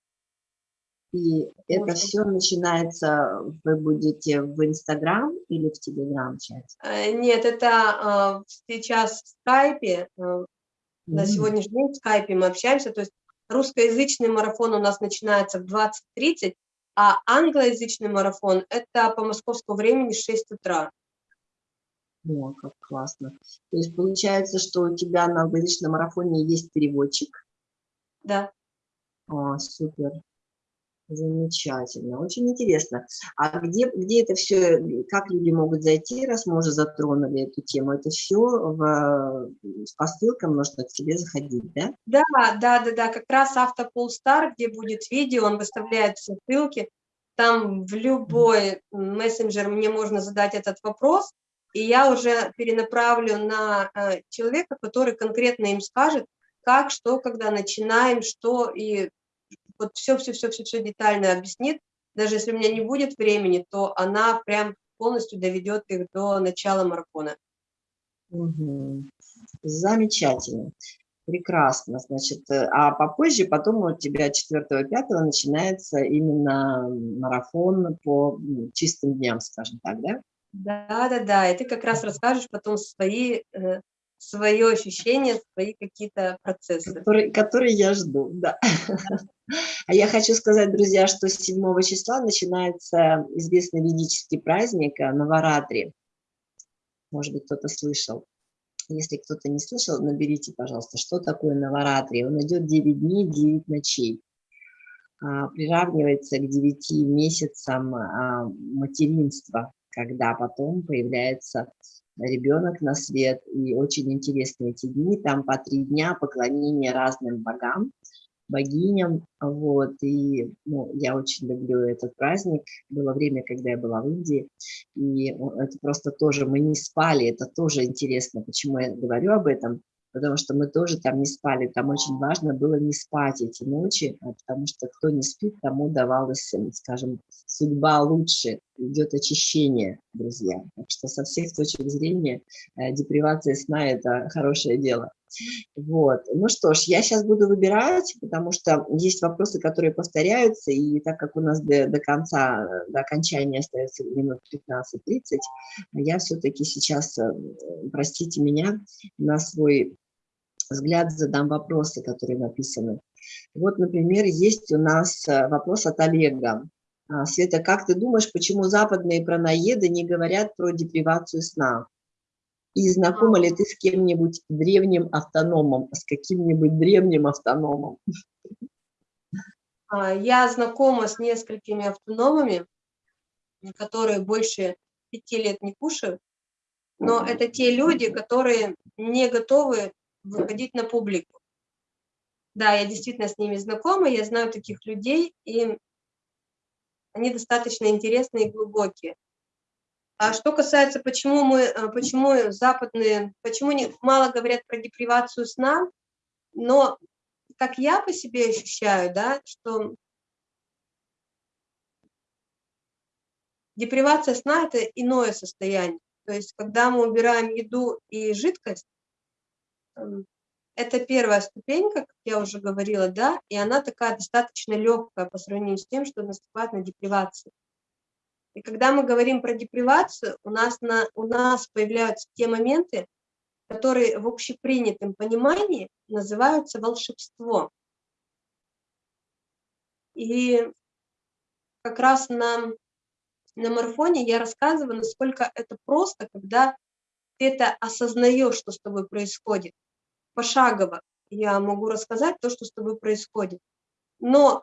И Может. это все начинается, вы будете в Инстаграм или в Телеграм-чате? Э, нет, это э, сейчас в Скайпе, э, на сегодняшний день в Скайпе мы общаемся, то есть русскоязычный марафон у нас начинается в 20.30, а англоязычный марафон – это по московскому времени 6 утра. О, как классно. То есть получается, что у тебя на личном марафоне есть переводчик? Да. О, супер. Замечательно, очень интересно. А где, где это все, как люди могут зайти, раз мы уже затронули эту тему? Это все в, по ссылкам нужно к тебе заходить, да? Да, да, да, да, как раз Автополстар, где будет видео, он выставляет все ссылки. Там в любой мессенджер мне можно задать этот вопрос, и я уже перенаправлю на э, человека, который конкретно им скажет, как, что, когда начинаем, что, и вот все-все-все-все детально объяснит. Даже если у меня не будет времени, то она прям полностью доведет их до начала марафона. Угу. Замечательно. Прекрасно, значит, э, а попозже, потом у тебя 4-5 начинается именно марафон по чистым дням, скажем так, да? Да, да, да, и ты как раз расскажешь потом свои э, свое ощущение, свои какие-то процессы. Которые, которые я жду, да. А я хочу сказать, друзья, что с 7 числа начинается известный ведический праздник э, Наваратри. Может быть, кто-то слышал. Если кто-то не слышал, наберите, пожалуйста, что такое Наваратри. Он идет 9 дней, 9 ночей. А, приравнивается к 9 месяцам а, материнства, когда потом появляется ребенок на свет, и очень интересные эти дни, там по три дня поклонения разным богам, богиням, вот, и ну, я очень люблю этот праздник, было время, когда я была в Индии, и это просто тоже, мы не спали, это тоже интересно, почему я говорю об этом, потому что мы тоже там не спали, там очень важно было не спать эти ночи, а потому что кто не спит, тому давалась, скажем, судьба лучше, идет очищение, друзья. Так что со всех точек зрения э, депривация сна – это хорошее дело. Вот. Ну что ж, я сейчас буду выбирать, потому что есть вопросы, которые повторяются, и так как у нас до, до конца, до окончания остается минут 15-30, я все-таки сейчас, э, простите меня, на свой взгляд задам вопросы, которые написаны. Вот, например, есть у нас э, вопрос от Олега. А, Света, как ты думаешь, почему западные праноеды не говорят про депривацию сна? И знакома ли ты с кем-нибудь древним автономом, с каким-нибудь древним автономом? А, я знакома с несколькими автономами, которые больше пяти лет не кушают, но это те люди, которые не готовы выходить на публику. Да, я действительно с ними знакома, я знаю таких людей, и они достаточно интересные и глубокие. А что касается, почему мы, э, почему западные, почему не, мало говорят про депривацию сна, но как я по себе ощущаю, да, что депривация сна – это иное состояние. То есть, когда мы убираем еду и жидкость, эм, это первая ступенька, как я уже говорила, да, и она такая достаточно легкая по сравнению с тем, что наступает на депривацию. И когда мы говорим про депривацию, у нас, на, у нас появляются те моменты, которые в общепринятом понимании называются волшебство. И как раз на, на марафоне я рассказываю, насколько это просто, когда ты это осознаешь, что с тобой происходит пошагово я могу рассказать то, что с тобой происходит. Но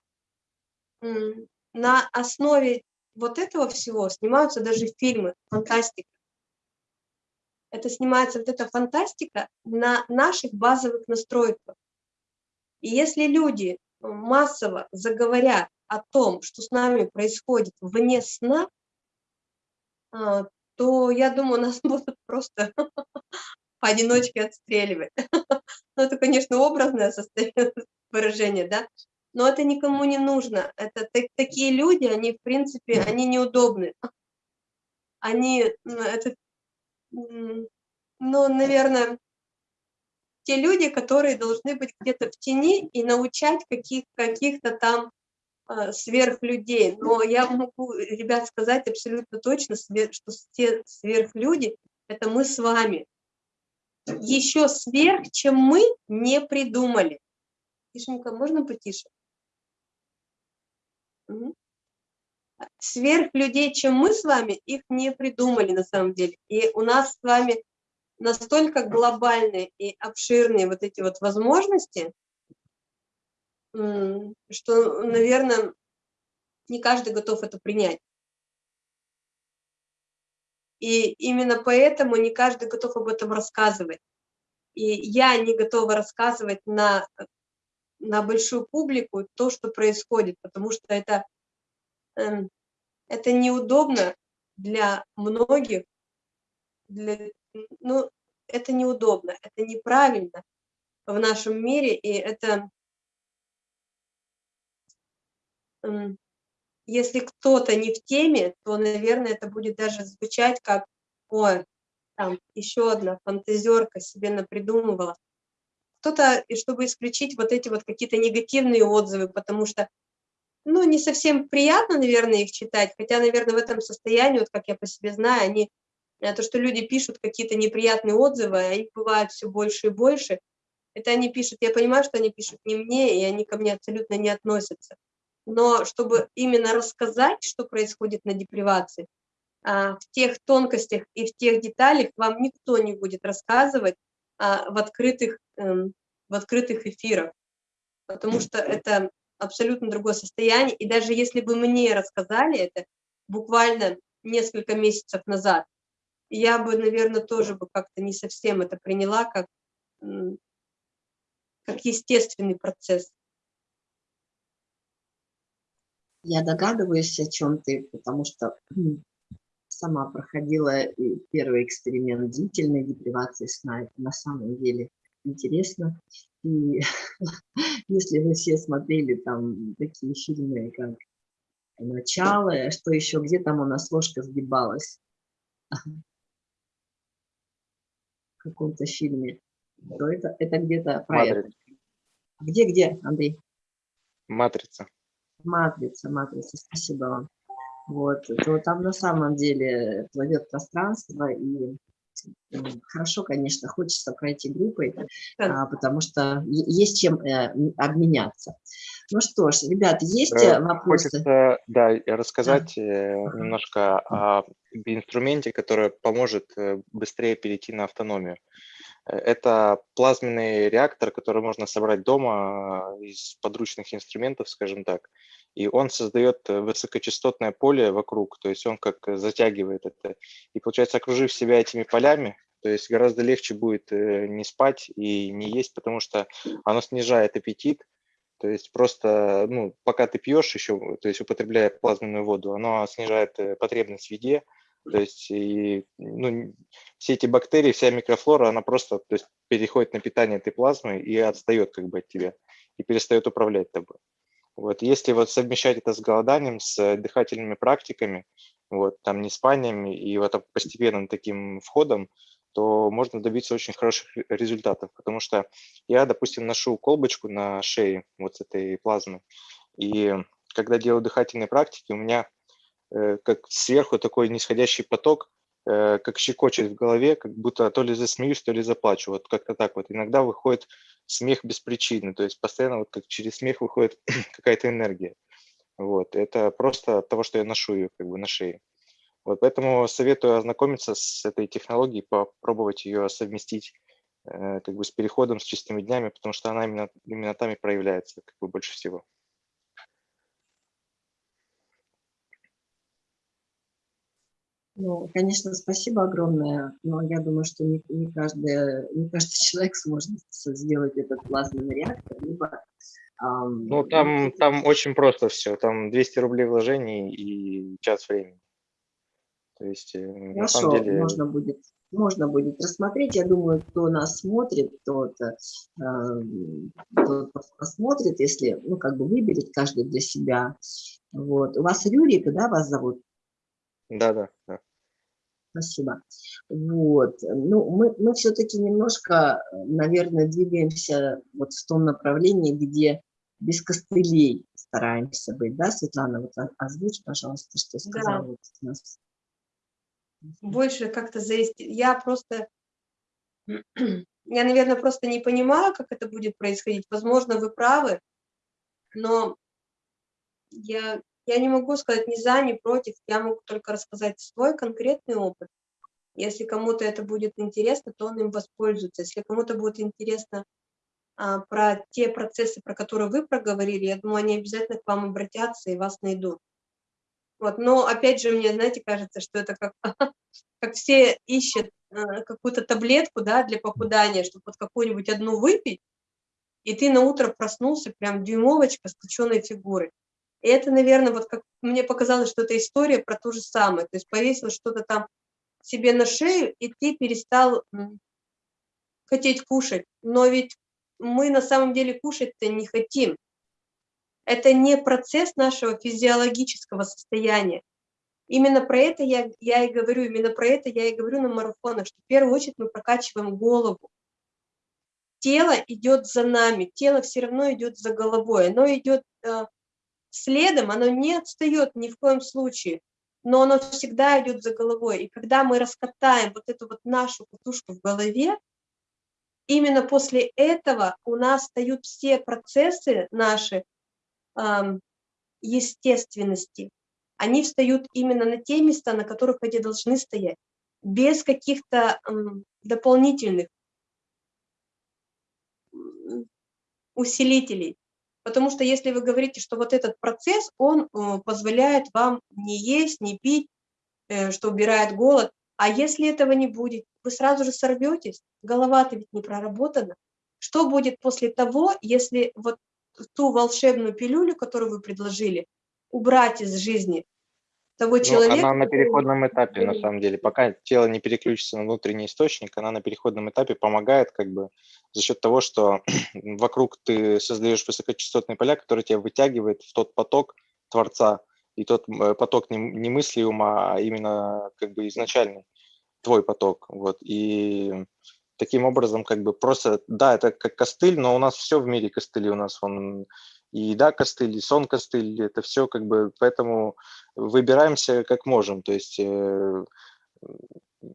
на основе вот этого всего снимаются даже фильмы, фантастика. Это снимается вот эта фантастика на наших базовых настройках. И если люди массово заговорят о том, что с нами происходит вне сна, а, то, я думаю, нас *laughs* будут просто *laughs* поодиночке отстреливать. *laughs* Ну, это, конечно, образное *laughs* выражения, да, но это никому не нужно. Это такие люди, они, в принципе, они неудобны. Они, это, ну, наверное, те люди, которые должны быть где-то в тени и научать каких, каких-то там э, сверхлюдей. Но я могу, ребят, сказать абсолютно точно, что те сверхлюди – это мы с вами еще сверх, чем мы не придумали. Тишенька, можно потише? Угу. сверхлюдей, чем мы с вами, их не придумали на самом деле. И у нас с вами настолько глобальные и обширные вот эти вот возможности, что, наверное, не каждый готов это принять. И именно поэтому не каждый готов об этом рассказывать. И я не готова рассказывать на, на большую публику то, что происходит, потому что это, эм, это неудобно для многих, для, ну, это неудобно, это неправильно в нашем мире, и это, эм, если кто-то не в теме, то, наверное, это будет даже звучать как, ой, там еще одна фантазерка себе напридумывала. Кто-то, чтобы исключить вот эти вот какие-то негативные отзывы, потому что, ну, не совсем приятно, наверное, их читать, хотя, наверное, в этом состоянии, вот как я по себе знаю, они, э, то, что люди пишут какие-то неприятные отзывы, а их бывает все больше и больше, это они пишут, я понимаю, что они пишут не мне, и они ко мне абсолютно не относятся. Но чтобы именно рассказать, что происходит на депривации, а, в тех тонкостях и в тех деталях вам никто не будет рассказывать а, в открытых, эм, в открытых эфирах, потому что это абсолютно другое состояние. И даже если бы мне рассказали это буквально несколько месяцев назад, я бы, наверное, тоже бы как-то не совсем это приняла как, как естественный процесс. Я догадываюсь, о чем ты, потому что сама проходила первый эксперимент длительной депривации сна. Это на самом деле интересно. И *laughs* если вы все смотрели там такие фильмы, как «Начало», что еще, где там у нас ложка сгибалась? *laughs* В каком-то фильме. То это, это где-то про. Где-где, Андрей? Матрица. Матрица, матрица, спасибо вам вот, то там на самом деле плывет пространство, и хорошо, конечно, хочется пройти группой, а, потому что есть чем э, обменяться. Ну что ж, ребят, есть э, вопросы? Хочется, да, рассказать ага. немножко о инструменте, который поможет э, быстрее перейти на автономию. Это плазменный реактор, который можно собрать дома из подручных инструментов, скажем так. И он создает э, высокочастотное поле вокруг, то есть он как э, затягивает это. И получается, окружив себя этими полями, то есть гораздо легче будет э, не спать и не есть, потому что оно снижает аппетит, то есть просто, ну, пока ты пьешь еще, то есть употребляя плазменную воду, оно снижает потребность в еде, то есть и, ну, все эти бактерии, вся микрофлора, она просто то есть, переходит на питание этой плазмы и отстает как бы от тебя, и перестает управлять тобой. Вот, если вот совмещать это с голоданием, с дыхательными практиками, вот, там не спаниями и вот постепенным таким входом, то можно добиться очень хороших результатов, потому что я, допустим, ношу колбочку на шее вот с этой плазмы, и когда делаю дыхательные практики, у меня как сверху такой нисходящий поток, э, как щекочет в голове, как будто то ли засмеюсь, то ли заплачу, вот как-то так вот. Иногда выходит смех без причины, то есть постоянно вот как через смех выходит *clears throat* какая-то энергия. Вот, это просто от того, что я ношу ее как бы на шее. Вот, поэтому советую ознакомиться с этой технологией, попробовать ее совместить э, как бы с переходом, с чистыми днями, потому что она именно, именно там и проявляется как бы больше всего. Ну, конечно, спасибо огромное, но я думаю, что не, не, каждый, не каждый *laughs* человек сможет сделать этот плазменный реактор, либо... Эм, ну, там, *laughs* там очень просто все, там 200 рублей вложений и час времени. То есть, э, Хорошо, на самом деле... можно будет можно будет рассмотреть. Я думаю, кто нас смотрит, тот, э, тот посмотрит, если, ну, как бы выберет каждый для себя. Вот. У вас Рюрика, да, вас зовут? Да, да, да. Спасибо. Вот. Ну, мы, мы все-таки немножко, наверное, двигаемся вот в том направлении, где без костылей стараемся быть, да, Светлана? Вот озвучь, пожалуйста, что сказала да. вот нас. Больше как-то завести. Я просто, я, наверное, просто не понимаю, как это будет происходить. Возможно, вы правы, но я я не могу сказать ни за, ни против, я могу только рассказать свой конкретный опыт. Если кому-то это будет интересно, то он им воспользуется. Если кому-то будет интересно а, про те процессы, про которые вы проговорили, я думаю, они обязательно к вам обратятся и вас найдут. Вот, но опять же, мне, знаете, кажется, что это как, *laughs* как все ищут э, какую-то таблетку, да, для похудания, чтобы вот какую-нибудь одну выпить, и ты на утро проснулся прям дюймовочка с точенной фигурой. И это, наверное, вот как мне показалось, что это история про то же самое. То есть повесил что-то там себе на шею, и ты перестал хотеть кушать. Но ведь мы на самом деле кушать-то не хотим. Это не процесс нашего физиологического состояния. Именно про это я, я и говорю, именно про это я и говорю на марафонах, что в первую очередь мы прокачиваем голову. Тело идет за нами, тело все равно идет за головой, оно идет э, следом, оно не отстает ни в коем случае но оно всегда идет за головой. И когда мы раскатаем вот эту вот нашу катушку в голове, именно после этого у нас встают все процессы наши эм, естественности. Они встают именно на те места, на которых они должны стоять, без каких-то эм, дополнительных усилителей. Потому что если вы говорите, что вот этот процесс, он э, позволяет вам не есть, не пить, э, что убирает голод, а если этого не будет, вы сразу же сорветесь, голова-то ведь не проработана. Что будет после того, если вот ту волшебную пилюлю, которую вы предложили, убрать из жизни того ну, человека. Она на переходном этапе, на самом деле. Пока тело не переключится на внутренний источник, она на переходном этапе помогает как бы за счет того, что *clears throat* вокруг ты создаешь высокочастотные поля, которые тебя вытягивают в тот поток Творца, и тот э, поток не, не мысли ума, а именно как бы изначальный твой поток. Вот. И таким образом как бы просто, да, это как костыль, но у нас все в мире костыли, у нас он и еда костыль, и сон костыль, это все как бы, поэтому выбираемся как можем, то есть, э,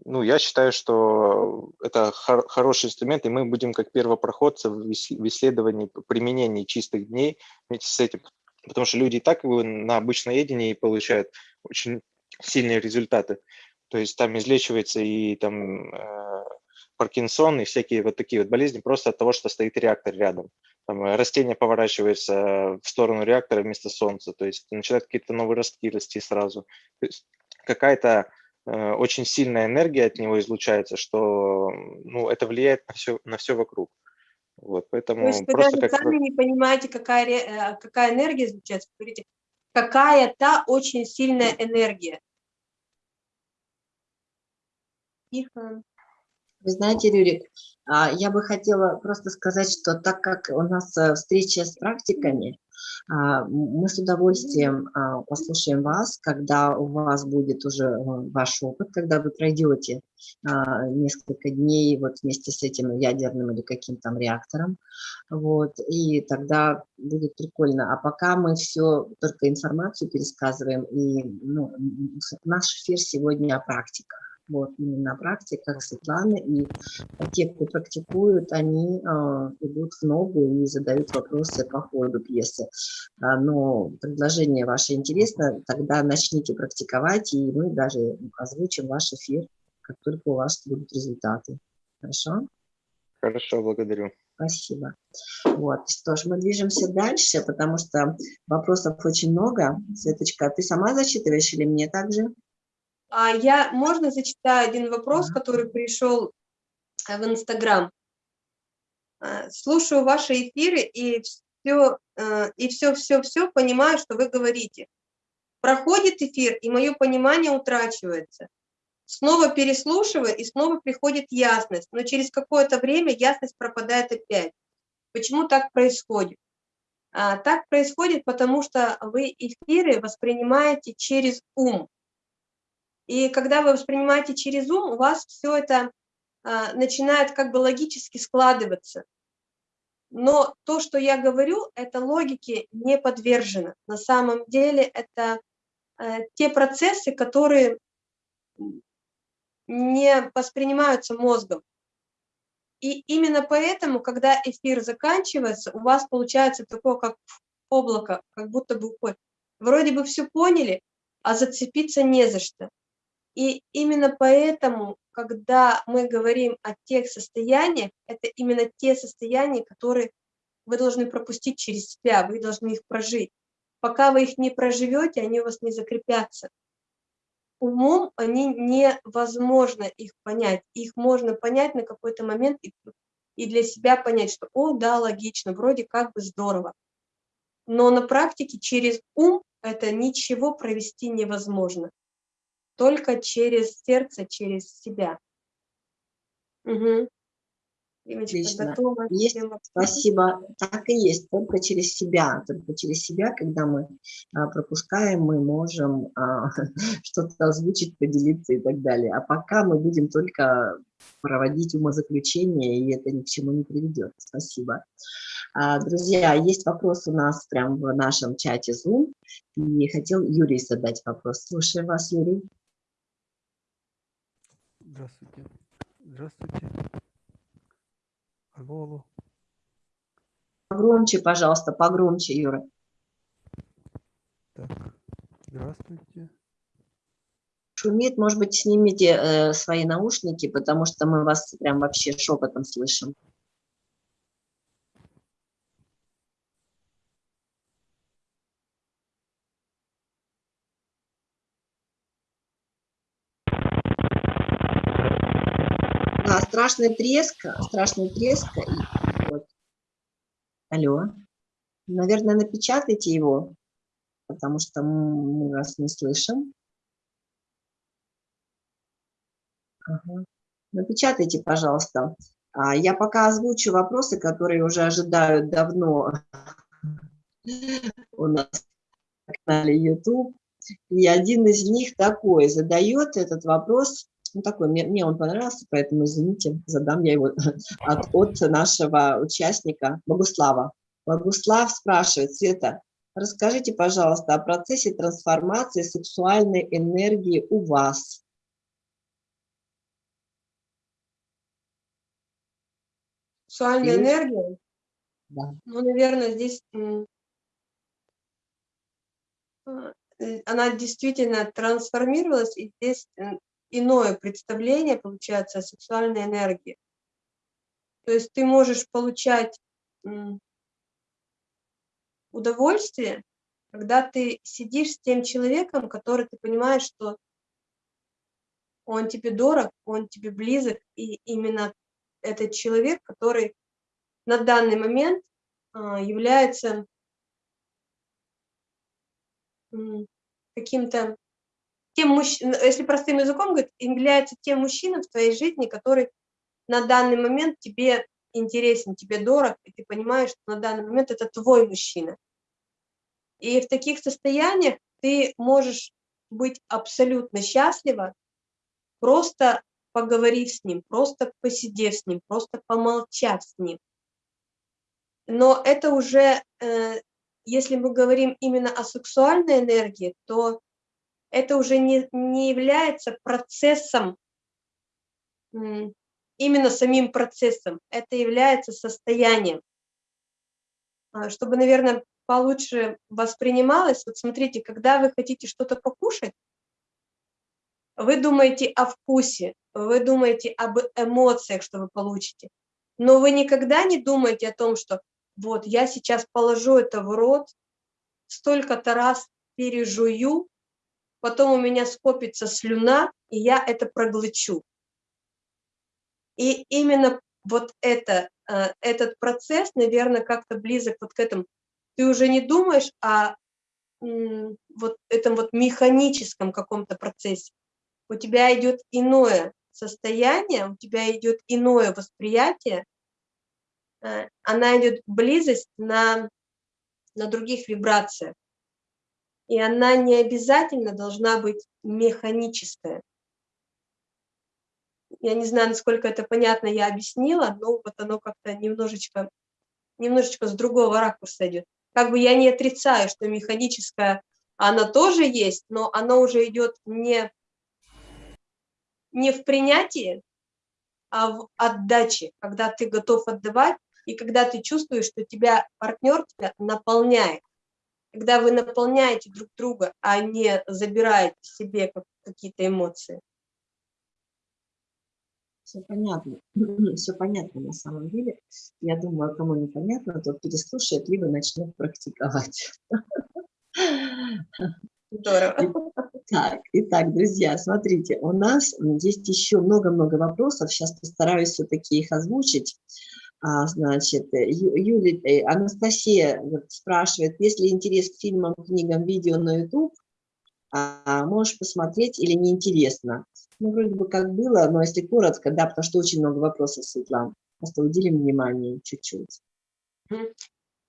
ну, я считаю, что это хор хороший инструмент, и мы будем как первопроходцы в исследовании применения чистых дней вместе с этим, потому что люди и так на обычноедении получают очень сильные результаты, то есть там излечивается и там э, Паркинсон и всякие вот такие вот болезни просто от того, что стоит реактор рядом там, э, растение поворачивается в сторону реактора вместо Солнца, то есть начинают какие-то новые ростки расти сразу. То есть какая-то э, очень сильная энергия от него излучается, что ну, это влияет на все, на все вокруг. Вот, поэтому То есть вы даже как... сами не понимаете, какая, э, какая энергия излучается, говорите, какая-то очень сильная энергия. Тихо. Вы знаете, Рюрик, я бы хотела просто сказать, что так как у нас э, встреча с практиками, а, мы с удовольствием а, послушаем вас, когда у вас будет уже э, ваш опыт, когда вы пройдете несколько дней вот вместе с этим ядерным или каким-то реактором, вот, и тогда будет прикольно. А пока мы все, только информацию пересказываем, и ну, наш эфир сегодня о практиках вот именно практиках Светланы, и те, кто практикуют, они э, идут в ногу и задают вопросы по ходу пьесы. А, но предложение ваше интересно, тогда начните практиковать, и мы даже озвучим ваш эфир, как только у вас будут результаты. Хорошо? Хорошо, благодарю. Спасибо. Вот, что ж, мы движемся дальше, потому что вопросов очень много. Светочка, ты сама зачитываешь или мне также? А я, можно зачитаю один вопрос, который пришел э, в Инстаграм? Э, слушаю ваши эфиры и все, э, и все, все, все понимаю, что вы говорите. Проходит эфир, и мое понимание утрачивается. Снова переслушиваю, и снова приходит ясность, но через какое-то время ясность пропадает опять. Почему так происходит? А, так происходит, потому что вы эфиры воспринимаете через ум. И когда вы воспринимаете через ум, у вас все это а, начинает как бы логически складываться. Но то, что я говорю, это логике не подвержено. На самом деле это э, те процессы, которые не воспринимаются мозгом. И именно поэтому, когда эфир заканчивается, у вас получается такое, как облако, как будто бы уходит. Вроде бы все поняли, а зацепиться не за что. И именно поэтому, когда мы говорим о тех состояниях, это именно те состояния, которые вы должны пропустить через себя, вы должны их прожить. Пока вы их не проживете, они у вас не закрепятся. Умом они невозможно их понять. Их можно понять на какой-то момент и, для себя понять, что, о, да, логично, вроде как бы здорово. Но на практике через ум это ничего провести невозможно. Только через сердце, через себя. Угу. Отлично. Есть, спасибо. Так и есть, только через себя. Только через себя, когда мы а, пропускаем, мы можем а, *laughs* что-то озвучить, поделиться и так далее. А пока мы будем только проводить умозаключения, и это ни к чему не приведет. Спасибо. А, друзья, есть вопрос у нас прямо в нашем чате Zoom, и хотел Юрий задать вопрос. Слушаю вас, Юрий. Здравствуйте. Здравствуйте. Алло, алло. Погромче, пожалуйста, погромче, Юра. Так, здравствуйте. Шумит, может быть, снимите э, свои наушники, потому что мы вас прям вообще шепотом слышим. Да, страшный треск, страшный треск. Вот. Алло. Наверное, напечатайте его, потому что мы вас не слышим. Ага. Напечатайте, пожалуйста. А, я пока озвучу вопросы, которые уже ожидают давно у нас на канале YouTube. И один из них такой, задает этот вопрос ну, такой, мне, мне он понравился, поэтому, извините, задам я его *laughs* от, от нашего участника Богуслава. Богуслав спрашивает, Света, расскажите, пожалуйста, о процессе трансформации сексуальной энергии у вас. Сексуальная И... энергия? Да. Ну, наверное, здесь а, она действительно трансформировалась, и здесь иное представление, получается, о сексуальной энергии. То есть ты можешь получать удовольствие, когда ты сидишь с тем человеком, который ты понимаешь, что он тебе дорог, он тебе близок, и именно этот человек, который на данный момент а, является каким-то тем мужчинам, если простым языком говорить, является тем мужчиной в твоей жизни, который на данный момент тебе интересен, тебе дорог, и ты понимаешь, что на данный момент это твой мужчина. И в таких состояниях ты можешь быть абсолютно счастлива, просто поговорив с ним, просто посидев с ним, просто помолчав с ним. Но это уже, э, если мы говорим именно о сексуальной энергии, то это уже не, не является процессом, именно самим процессом, это является состоянием. А, чтобы, наверное, получше воспринималось, вот смотрите, когда вы хотите что-то покушать, вы думаете о вкусе, вы думаете об эмоциях, что вы получите, но вы никогда не думаете о том, что вот я сейчас положу это в рот, столько-то раз пережую, потом у меня скопится слюна, и я это проглочу. И именно вот это, э, этот процесс, наверное, как-то близок вот к этому. Ты уже не думаешь о вот этом вот механическом каком-то процессе. У тебя идет иное состояние, у тебя идет иное восприятие, э, она идет близость на, на других вибрациях и она не обязательно должна быть механическая. Я не знаю, насколько это понятно я объяснила, но вот оно как-то немножечко, немножечко с другого ракурса идет. Как бы я не отрицаю, что механическая, она тоже есть, но она уже идет не, не в принятии, а в отдаче, когда ты готов отдавать, и когда ты чувствуешь, что тебя партнер тебя наполняет. Когда вы наполняете друг друга, а не забираете себе какие-то эмоции. Все понятно. *clears throat* Все понятно на самом деле. Я думаю, кому непонятно, тот переслушает, либо начнет практиковать. Здорово. Так, итак, друзья, смотрите, у нас есть еще много-много вопросов. Сейчас постараюсь все-таки их озвучить. А, значит, Юлия, э, Анастасия спрашивает, есть ли интерес к фильмам, книгам, видео на YouTube, а, можешь посмотреть или неинтересно? Ну, вроде бы как было, но если коротко, да, потому что очень много вопросов, Светлана. Просто уделим внимание чуть-чуть.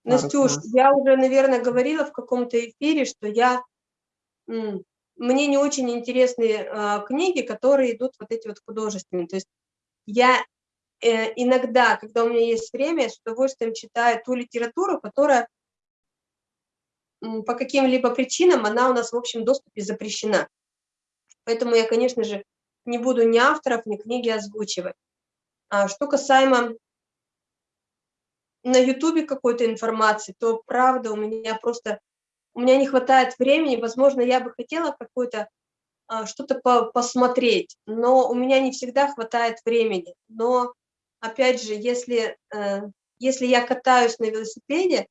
Настюш, я уже, наверное, говорила в каком-то эфире, что я, мне не очень интересны э, книги, которые идут вот эти вот художественные. То есть я э, иногда, когда у меня есть время, с удовольствием читаю ту литературу, которая по каким-либо причинам, она у нас в общем доступе запрещена. Поэтому я, конечно же, не буду ни авторов, ни книги озвучивать. А что касаемо на Ютубе какой-то информации, то правда у меня просто, у меня не хватает времени, возможно, я бы хотела какое-то а, что-то по посмотреть, но у меня не всегда хватает времени. Но, опять же, если, э, если я катаюсь на велосипеде,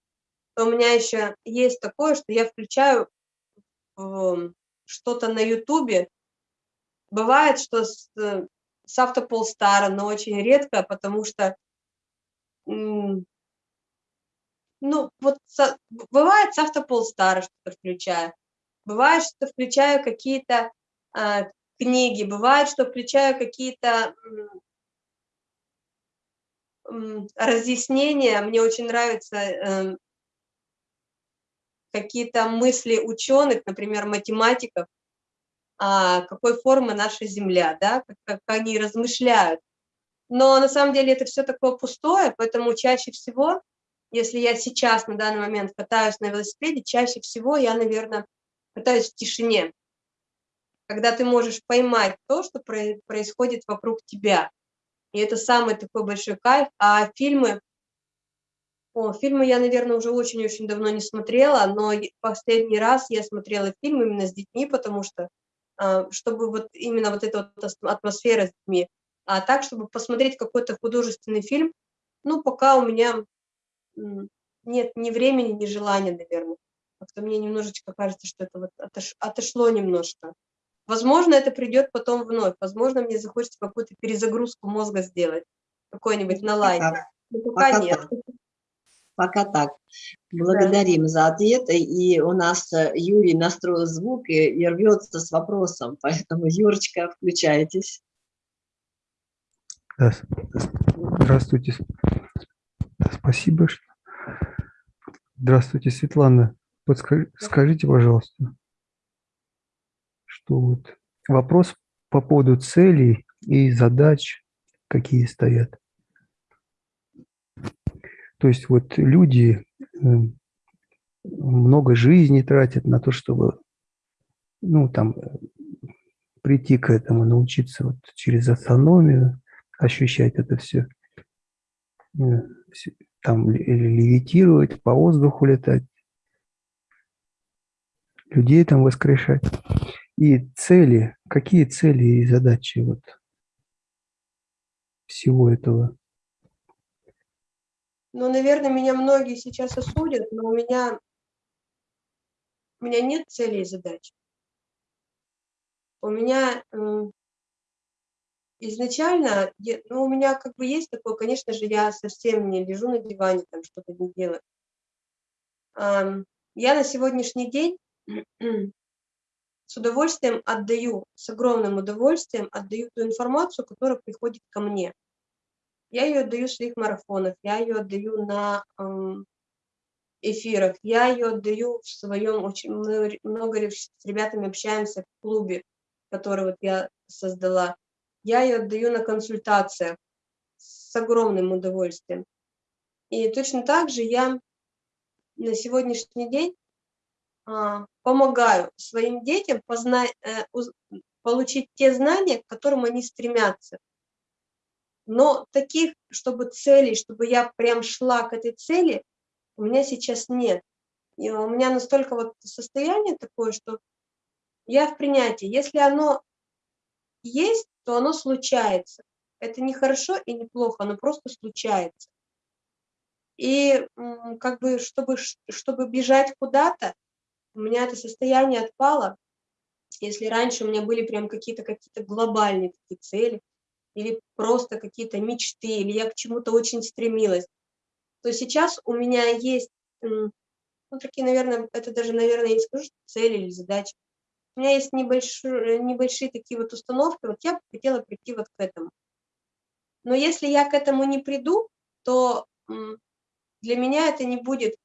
то у меня еще есть такое, что я включаю что-то на Ютубе. Бывает, что с, с автополстара, но очень редко, потому что ну, вот со, бывает с автополстара что-то включаю, бывает, что включаю какие-то э, книги, бывает, что включаю какие-то э, разъяснения, мне очень нравится э, какие-то мысли ученых, например, математиков, а, какой формы наша Земля, да, как они размышляют. Но на самом деле это все такое пустое, поэтому чаще всего если я сейчас на данный момент катаюсь на велосипеде, чаще всего я, наверное, катаюсь в тишине, когда ты можешь поймать то, что происходит вокруг тебя. И это самый такой большой кайф. А фильмы, о, фильмы я, наверное, уже очень-очень давно не смотрела, но последний раз я смотрела фильм именно с детьми, потому что, а, чтобы вот именно вот эта вот атмосфера с детьми, а так, чтобы посмотреть какой-то художественный фильм, ну, пока у меня нет ни времени, ни желания, наверное. Как-то мне немножечко кажется, что это вот отош, отошло немножко. Возможно, это придет потом вновь. Возможно, мне захочется какую-то перезагрузку мозга сделать, какой-нибудь на лайк. Но пока, пока нет. Так. Пока так. Благодарим да. за ответ. И у нас э, Юрий настроил звук и, и рвется с вопросом. *laughs* Поэтому, Юрочка, включайтесь. Здравствуйте. Спасибо. Здравствуйте, Светлана. Подскажите, пожалуйста, что вот вопрос по поводу целей и задач, какие стоят. То есть вот люди э, много жизни тратят на то, чтобы ну, там, прийти к этому, научиться вот через автономию ощущать это все э, там левитировать, по воздуху летать, людей там воскрешать. И цели, какие цели и задачи вот всего этого? Ну, наверное, меня многие сейчас осудят, но у меня, у меня нет целей и задач. У меня изначально, ну, у меня как бы есть такое, конечно же, я совсем не лежу на диване, там что-то не делаю. Я на сегодняшний день с удовольствием отдаю, с огромным удовольствием отдаю ту информацию, которая приходит ко мне. Я ее отдаю в своих марафонах, я ее отдаю на эфирах, я ее отдаю в своем, очень много с ребятами общаемся в клубе, который вот я создала я ее отдаю на консультациях с огромным удовольствием. И точно так же я на сегодняшний день а, помогаю своим детям познать, э, получить те знания, к которым они стремятся. Но таких, чтобы целей, чтобы я прям шла к этой цели, у меня сейчас нет. И у меня настолько вот состояние такое, что я в принятии. Если оно есть, то оно случается. Это не хорошо и не плохо, оно просто случается. И как бы, чтобы, чтобы бежать куда-то, у меня это состояние отпало. Если раньше у меня были прям какие-то какие-то глобальные такие цели, или просто какие-то мечты, или я к чему-то очень стремилась, то сейчас у меня есть, ну, такие, наверное, это даже, наверное, я не скажу, цели или задачи. У меня есть небольшие, небольшие такие вот установки, вот я хотела прийти вот к этому. Но если я к этому не приду, то для меня это не будет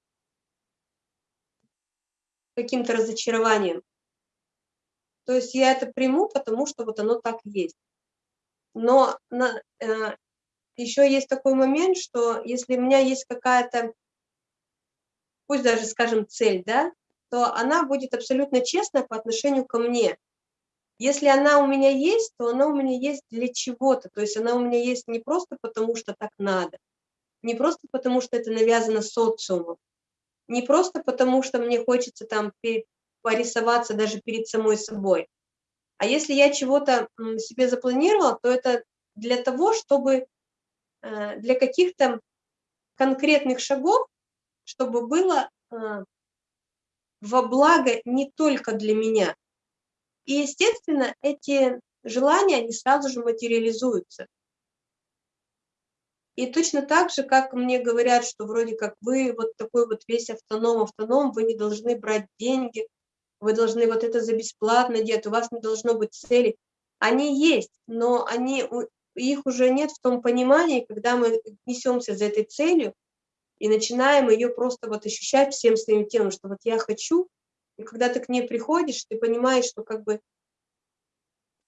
каким-то разочарованием. То есть я это приму, потому что вот оно так есть. Но на, э, еще есть такой момент, что если у меня есть какая-то, пусть даже, скажем, цель, да, то она будет абсолютно честная по отношению ко мне. Если она у меня есть, то она у меня есть для чего-то. То есть она у меня есть не просто потому, что так надо, не просто потому, что это навязано социумом, не просто потому, что мне хочется там порисоваться даже перед самой собой. А если я чего-то себе запланировала, то это для того, чтобы э, для каких-то конкретных шагов, чтобы было э, во благо не только для меня. И, естественно, эти желания, они сразу же материализуются. И точно так же, как мне говорят, что вроде как вы вот такой вот весь автоном, автоном, вы не должны брать деньги, вы должны вот это за бесплатно делать, у вас не должно быть цели. Они есть, но они, их уже нет в том понимании, когда мы несемся за этой целью и начинаем ее просто вот ощущать всем своим телом, что вот я хочу, и когда ты к ней приходишь, ты понимаешь, что как бы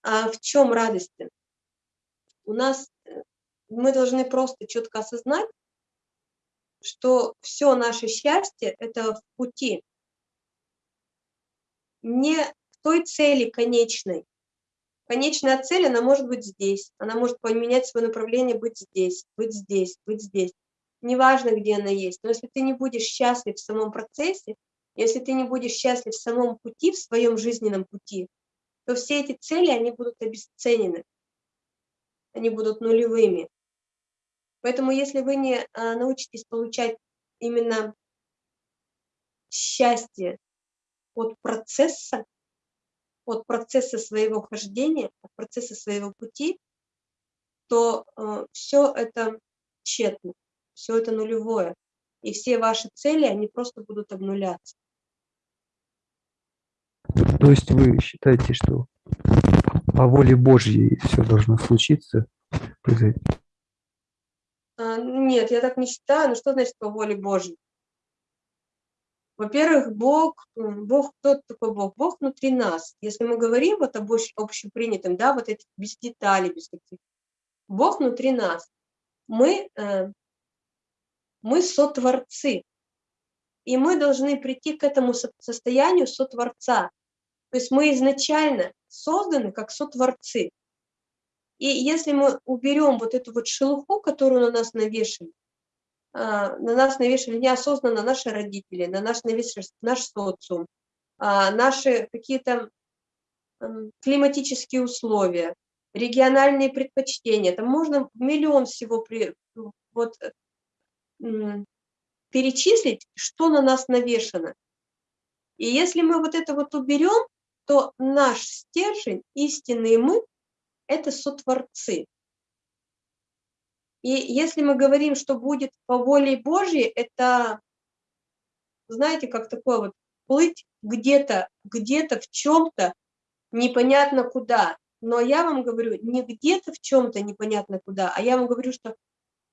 а в чем радость? -то? У нас э, мы должны просто четко осознать, что все наше счастье – это в пути, не в той цели конечной. Конечная цель, она может быть здесь, она может поменять свое направление, быть здесь, быть здесь, быть здесь. Неважно, где она есть, но если ты не будешь счастлив в самом процессе, если ты не будешь счастлив в самом пути, в своем жизненном пути, то все эти цели, они будут обесценены, они будут нулевыми. Поэтому если вы не а, научитесь получать именно счастье от процесса, от процесса своего хождения, от процесса своего пути, то э, все это тщетно, все это нулевое. И все ваши цели, они просто будут обнуляться. То есть вы считаете, что по воле Божьей все должно случиться, произойти? А, нет, я так не считаю. Ну что значит по воле Божьей? Во-первых, Бог, Бог, кто такой Бог? Бог внутри нас. Если мы говорим вот об общепринятом, да, вот эти без деталей, без каких Бог внутри нас. Мы, э, мы сотворцы. И мы должны прийти к этому состоянию сотворца. То есть мы изначально созданы как сотворцы. И если мы уберем вот эту вот шелуху, которую на нас навешали, а, на нас навешали неосознанно наши родители, на нас навешали наш социум, а, наши какие-то климатические условия, региональные предпочтения. Там можно миллион всего при, вот, перечислить, что на нас навешано. И если мы вот это вот уберем, то наш стержень, истинные мы, это сотворцы. И если мы говорим, что будет по воле Божьей, это, знаете, как такое вот плыть где-то, где-то в чем-то, непонятно куда. Но я вам говорю, не где-то в чем-то непонятно куда, а я вам говорю, что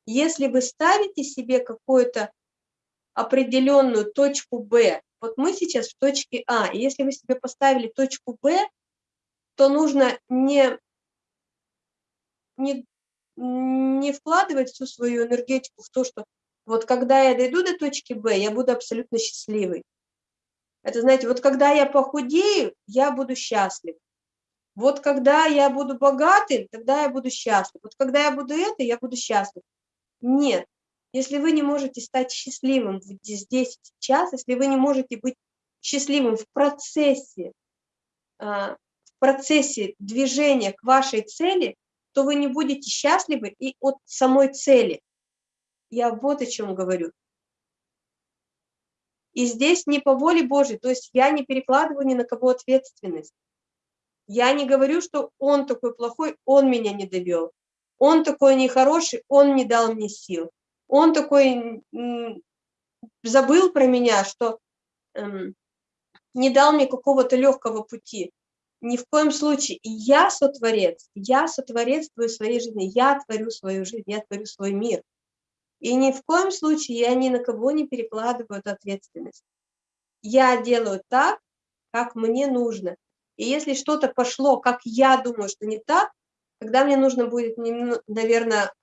если вы ставите себе какую-то определенную точку Б, вот мы сейчас в точке А, и если вы себе поставили точку Б, то нужно не не, не вкладывать всю свою энергетику в то, что вот когда я дойду до точки Б, я буду абсолютно счастливой. Это, знаете, вот когда я похудею, я буду счастлив. Вот когда я буду богатым, тогда я буду счастлив. Вот когда я буду это, я буду счастлив. Нет. Если вы не можете стать счастливым здесь, сейчас, если вы не можете быть счастливым в процессе, а, в процессе движения к вашей цели, то вы не будете счастливы и от самой цели. Я вот о чем говорю. И здесь не по воле Божьей, то есть я не перекладываю ни на кого ответственность. Я не говорю, что он такой плохой, он меня не довел. Он такой нехороший, он не дал мне сил. Он такой забыл про меня, что эм, не дал мне какого-то легкого пути. Ни в коем случае. Я сотворец, я сотворецствую своей жизни, я творю свою жизнь, я творю свой мир. И ни в коем случае я ни на кого не перекладываю эту ответственность. Я делаю так, как мне нужно. И если что-то пошло, как я думаю, что не так, тогда мне нужно будет, наверное,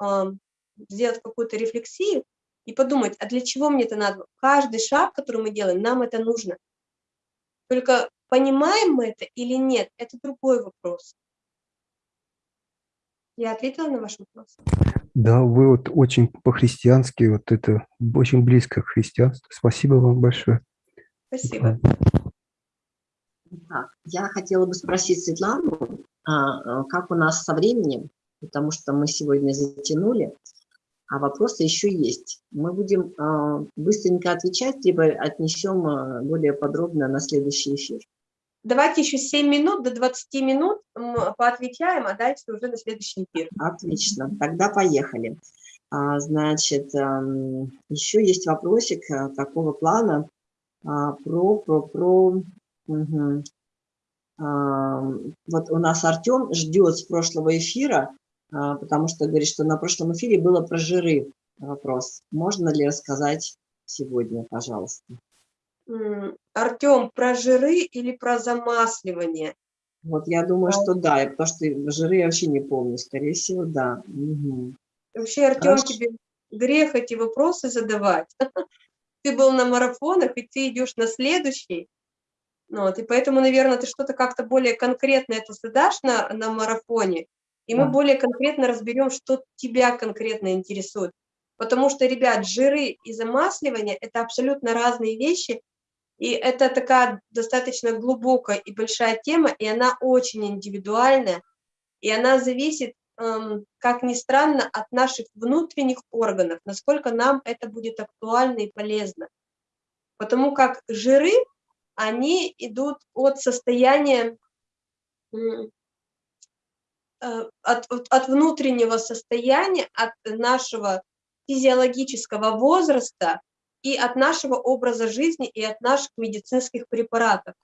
сделать какую-то рефлексию и подумать, а для чего мне это надо? Каждый шаг, который мы делаем, нам это нужно. Только понимаем мы это или нет, это другой вопрос. Я ответила на ваш вопрос? Да, вы вот очень по-христиански, вот это очень близко к христианству. Спасибо вам большое. Спасибо. Так, я хотела бы спросить Светлану, а, а, как у нас со временем, потому что мы сегодня затянули, а вопросы еще есть. Мы будем а, быстренько отвечать, либо отнесем более подробно на следующий эфир. Давайте еще 7 минут, до 20 минут поотвечаем, а дальше уже на следующий эфир. Отлично, тогда поехали. Значит, еще есть вопросик такого плана про, про, про Угу. Вот у нас Артем ждет с прошлого эфира, а, потому что говорит, что на прошлом эфире было про жиры вопрос. Можно ли рассказать сегодня, пожалуйста? Артем, про жиры или про замасливание? Вот я думаю, что да, потому что жиры я вообще не помню, скорее всего, да. Угу. Вообще, Артем, Хорошо. тебе грех эти вопросы задавать. *laughs* Ты был на марафонах, и ты идешь на следующий, вот, и поэтому, наверное, ты что-то как-то более конкретно это задашь на, на марафоне, и мы более конкретно разберем, что тебя конкретно интересует. Потому что, ребят, жиры и замасливание – это абсолютно разные вещи, и это такая достаточно глубокая и большая тема, и она очень индивидуальная, и она зависит, эм, как ни странно, от наших внутренних органов, насколько нам это будет актуально и полезно. Потому как жиры они идут от состояния, от, от внутреннего состояния, от нашего физиологического возраста и от нашего образа жизни и от наших медицинских препаратов.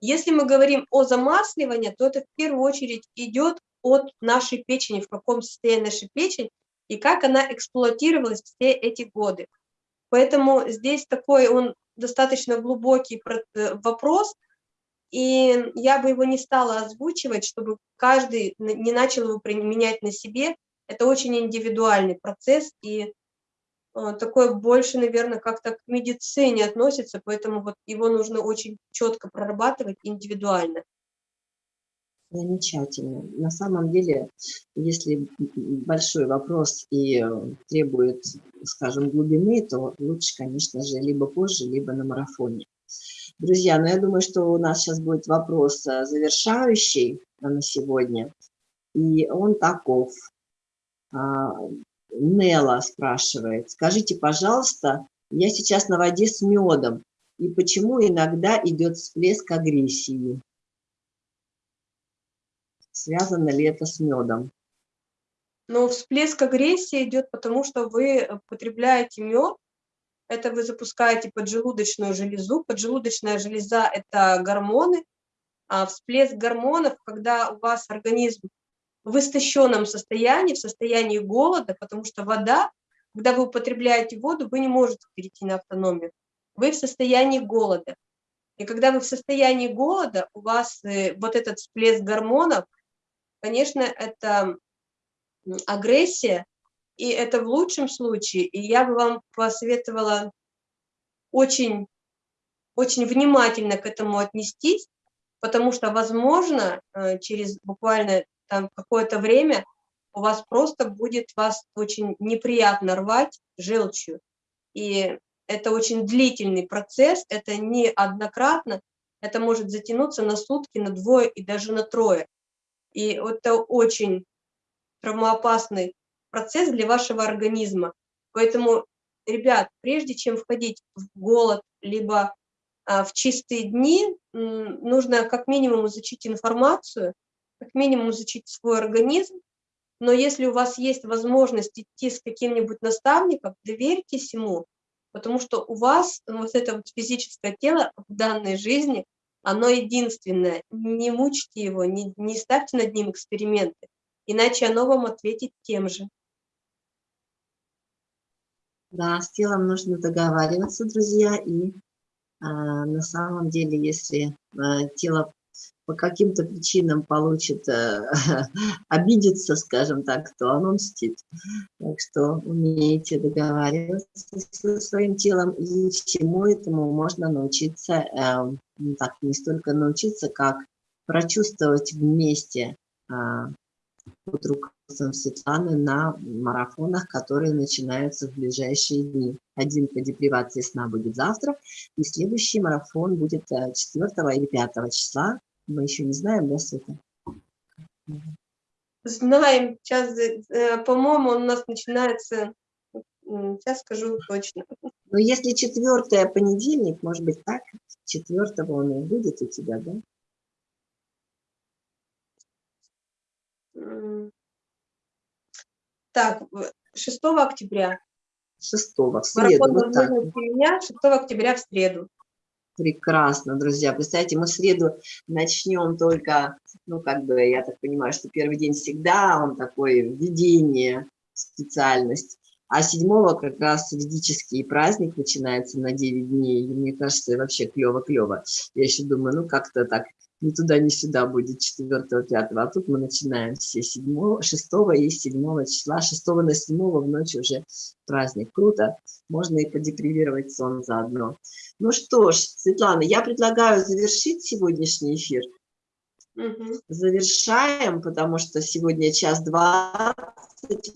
Если мы говорим о замасливании, то это в первую очередь идет от нашей печени, в каком состоянии наша печень и как она эксплуатировалась все эти годы. Поэтому здесь такой он достаточно глубокий э, вопрос, и я бы его не стала озвучивать, чтобы каждый не начал его применять на себе. Это очень индивидуальный процесс, и э, такое больше, наверное, как-то к медицине относится, поэтому вот его нужно очень четко прорабатывать индивидуально. Замечательно. На самом деле, если большой вопрос и требует, скажем, глубины, то лучше, конечно же, либо позже, либо на марафоне. Друзья, ну я думаю, что у нас сейчас будет вопрос э, завершающий на сегодня. И он таков. А, Нела спрашивает, скажите, пожалуйста, я сейчас на воде с медом, и почему иногда идет всплеск агрессии? Связано ли это с медом? Но всплеск агрессии идет потому, что вы потребляете мед, это вы запускаете поджелудочную железу. Поджелудочная железа – это гормоны, а всплеск гормонов, когда у вас организм в истощенном состоянии, в состоянии голода, потому что вода, когда вы употребляете воду, вы не можете перейти на автономию. Вы в состоянии голода. И когда вы в состоянии голода, у вас э, вот этот всплеск гормонов, конечно, это агрессия, и это в лучшем случае, и я бы вам посоветовала очень, очень внимательно к этому отнестись, потому что, возможно, э, через буквально там какое-то время у вас просто будет вас очень неприятно рвать желчью. И это очень длительный процесс, это не однократно, это может затянуться на сутки, на двое и даже на трое. И это очень травмоопасный процесс для вашего организма. Поэтому, ребят, прежде чем входить в голод, либо а, в чистые дни, нужно как минимум изучить информацию, как минимум изучить свой организм, но если у вас есть возможность идти с каким-нибудь наставником, доверьтесь ему, потому что у вас вот это вот физическое тело в данной жизни, оно единственное. Не мучьте его, не, не ставьте над ним эксперименты, иначе оно вам ответит тем же. Да, с телом нужно договариваться, друзья, и а, на самом деле, если а, тело по каким-то причинам получит, э, *laughs* обидится, скажем так, то оно мстит. Так что умеете договариваться со своим телом, и всему этому можно научиться, э, так, не столько научиться, как прочувствовать вместе э, под руководством Светланы на марафонах, которые начинаются в ближайшие дни. Один по депривации сна будет завтра, и следующий марафон будет 4 или 5 числа мы еще не знаем, да, Света? Знаем. Сейчас, э, по-моему, он у нас начинается, сейчас скажу точно. Но если четвертое понедельник, может быть, так, четвертого он и будет у тебя, да? Так, 6 октября. 6 в среду, Марафон вот так. меня 6 октября в среду. Прекрасно, друзья. Представьте, мы в среду начнем только, ну, как бы, я так понимаю, что первый день всегда он такой введение, специальность. А седьмого как раз ведический праздник начинается на 9 дней. И мне кажется, вообще клево-клево. Я еще думаю, ну, как-то так ни туда, ни сюда будет 4 5 а тут мы начинаем все 7, 6 и 7 числа, 6 на 7 в ночь уже праздник. Круто, можно и подепривировать сон заодно. Ну что ж, Светлана, я предлагаю завершить сегодняшний эфир. Угу. Завершаем, потому что сегодня час двадцать,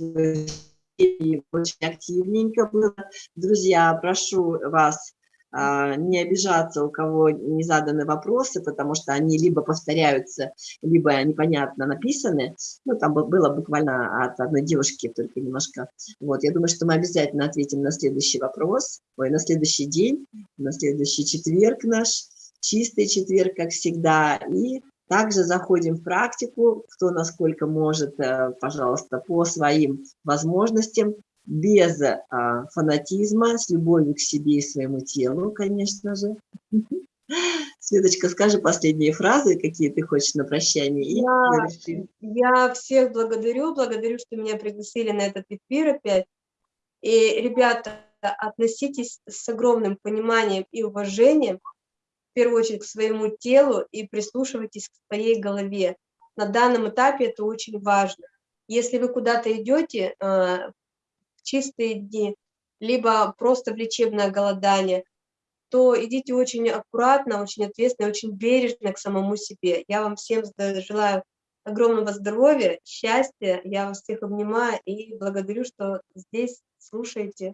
очень активненько было. Друзья, прошу вас не обижаться, у кого не заданы вопросы, потому что они либо повторяются, либо непонятно написаны. Ну, там было буквально от одной девушки только немножко. Вот, я думаю, что мы обязательно ответим на следующий вопрос, ой, на следующий день, на следующий четверг наш, чистый четверг, как всегда, и также заходим в практику, кто насколько может, э, пожалуйста, по своим возможностям без а, фанатизма, с любовью к себе и своему телу, конечно же. *laughs* Светочка, скажи последние фразы, какие ты хочешь на прощание. Я, я всех благодарю, благодарю, что меня пригласили на этот эфир опять. И, ребята, относитесь с огромным пониманием и уважением, в первую очередь, к своему телу и прислушивайтесь к своей голове. На данном этапе это очень важно. Если вы куда-то идете, чистые дни, либо просто в лечебное голодание, то идите очень аккуратно, очень ответственно, очень бережно к самому себе. Я вам всем желаю огромного здоровья, счастья. Я вас всех обнимаю и благодарю, что здесь слушаете.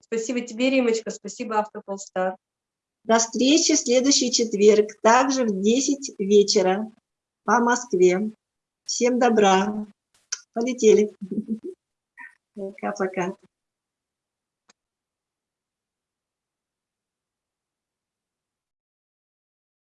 Спасибо тебе, Римочка, спасибо Автополстар. До встречи в следующий четверг, также в 10 вечера по Москве. Всем добра. Полетели. that's okay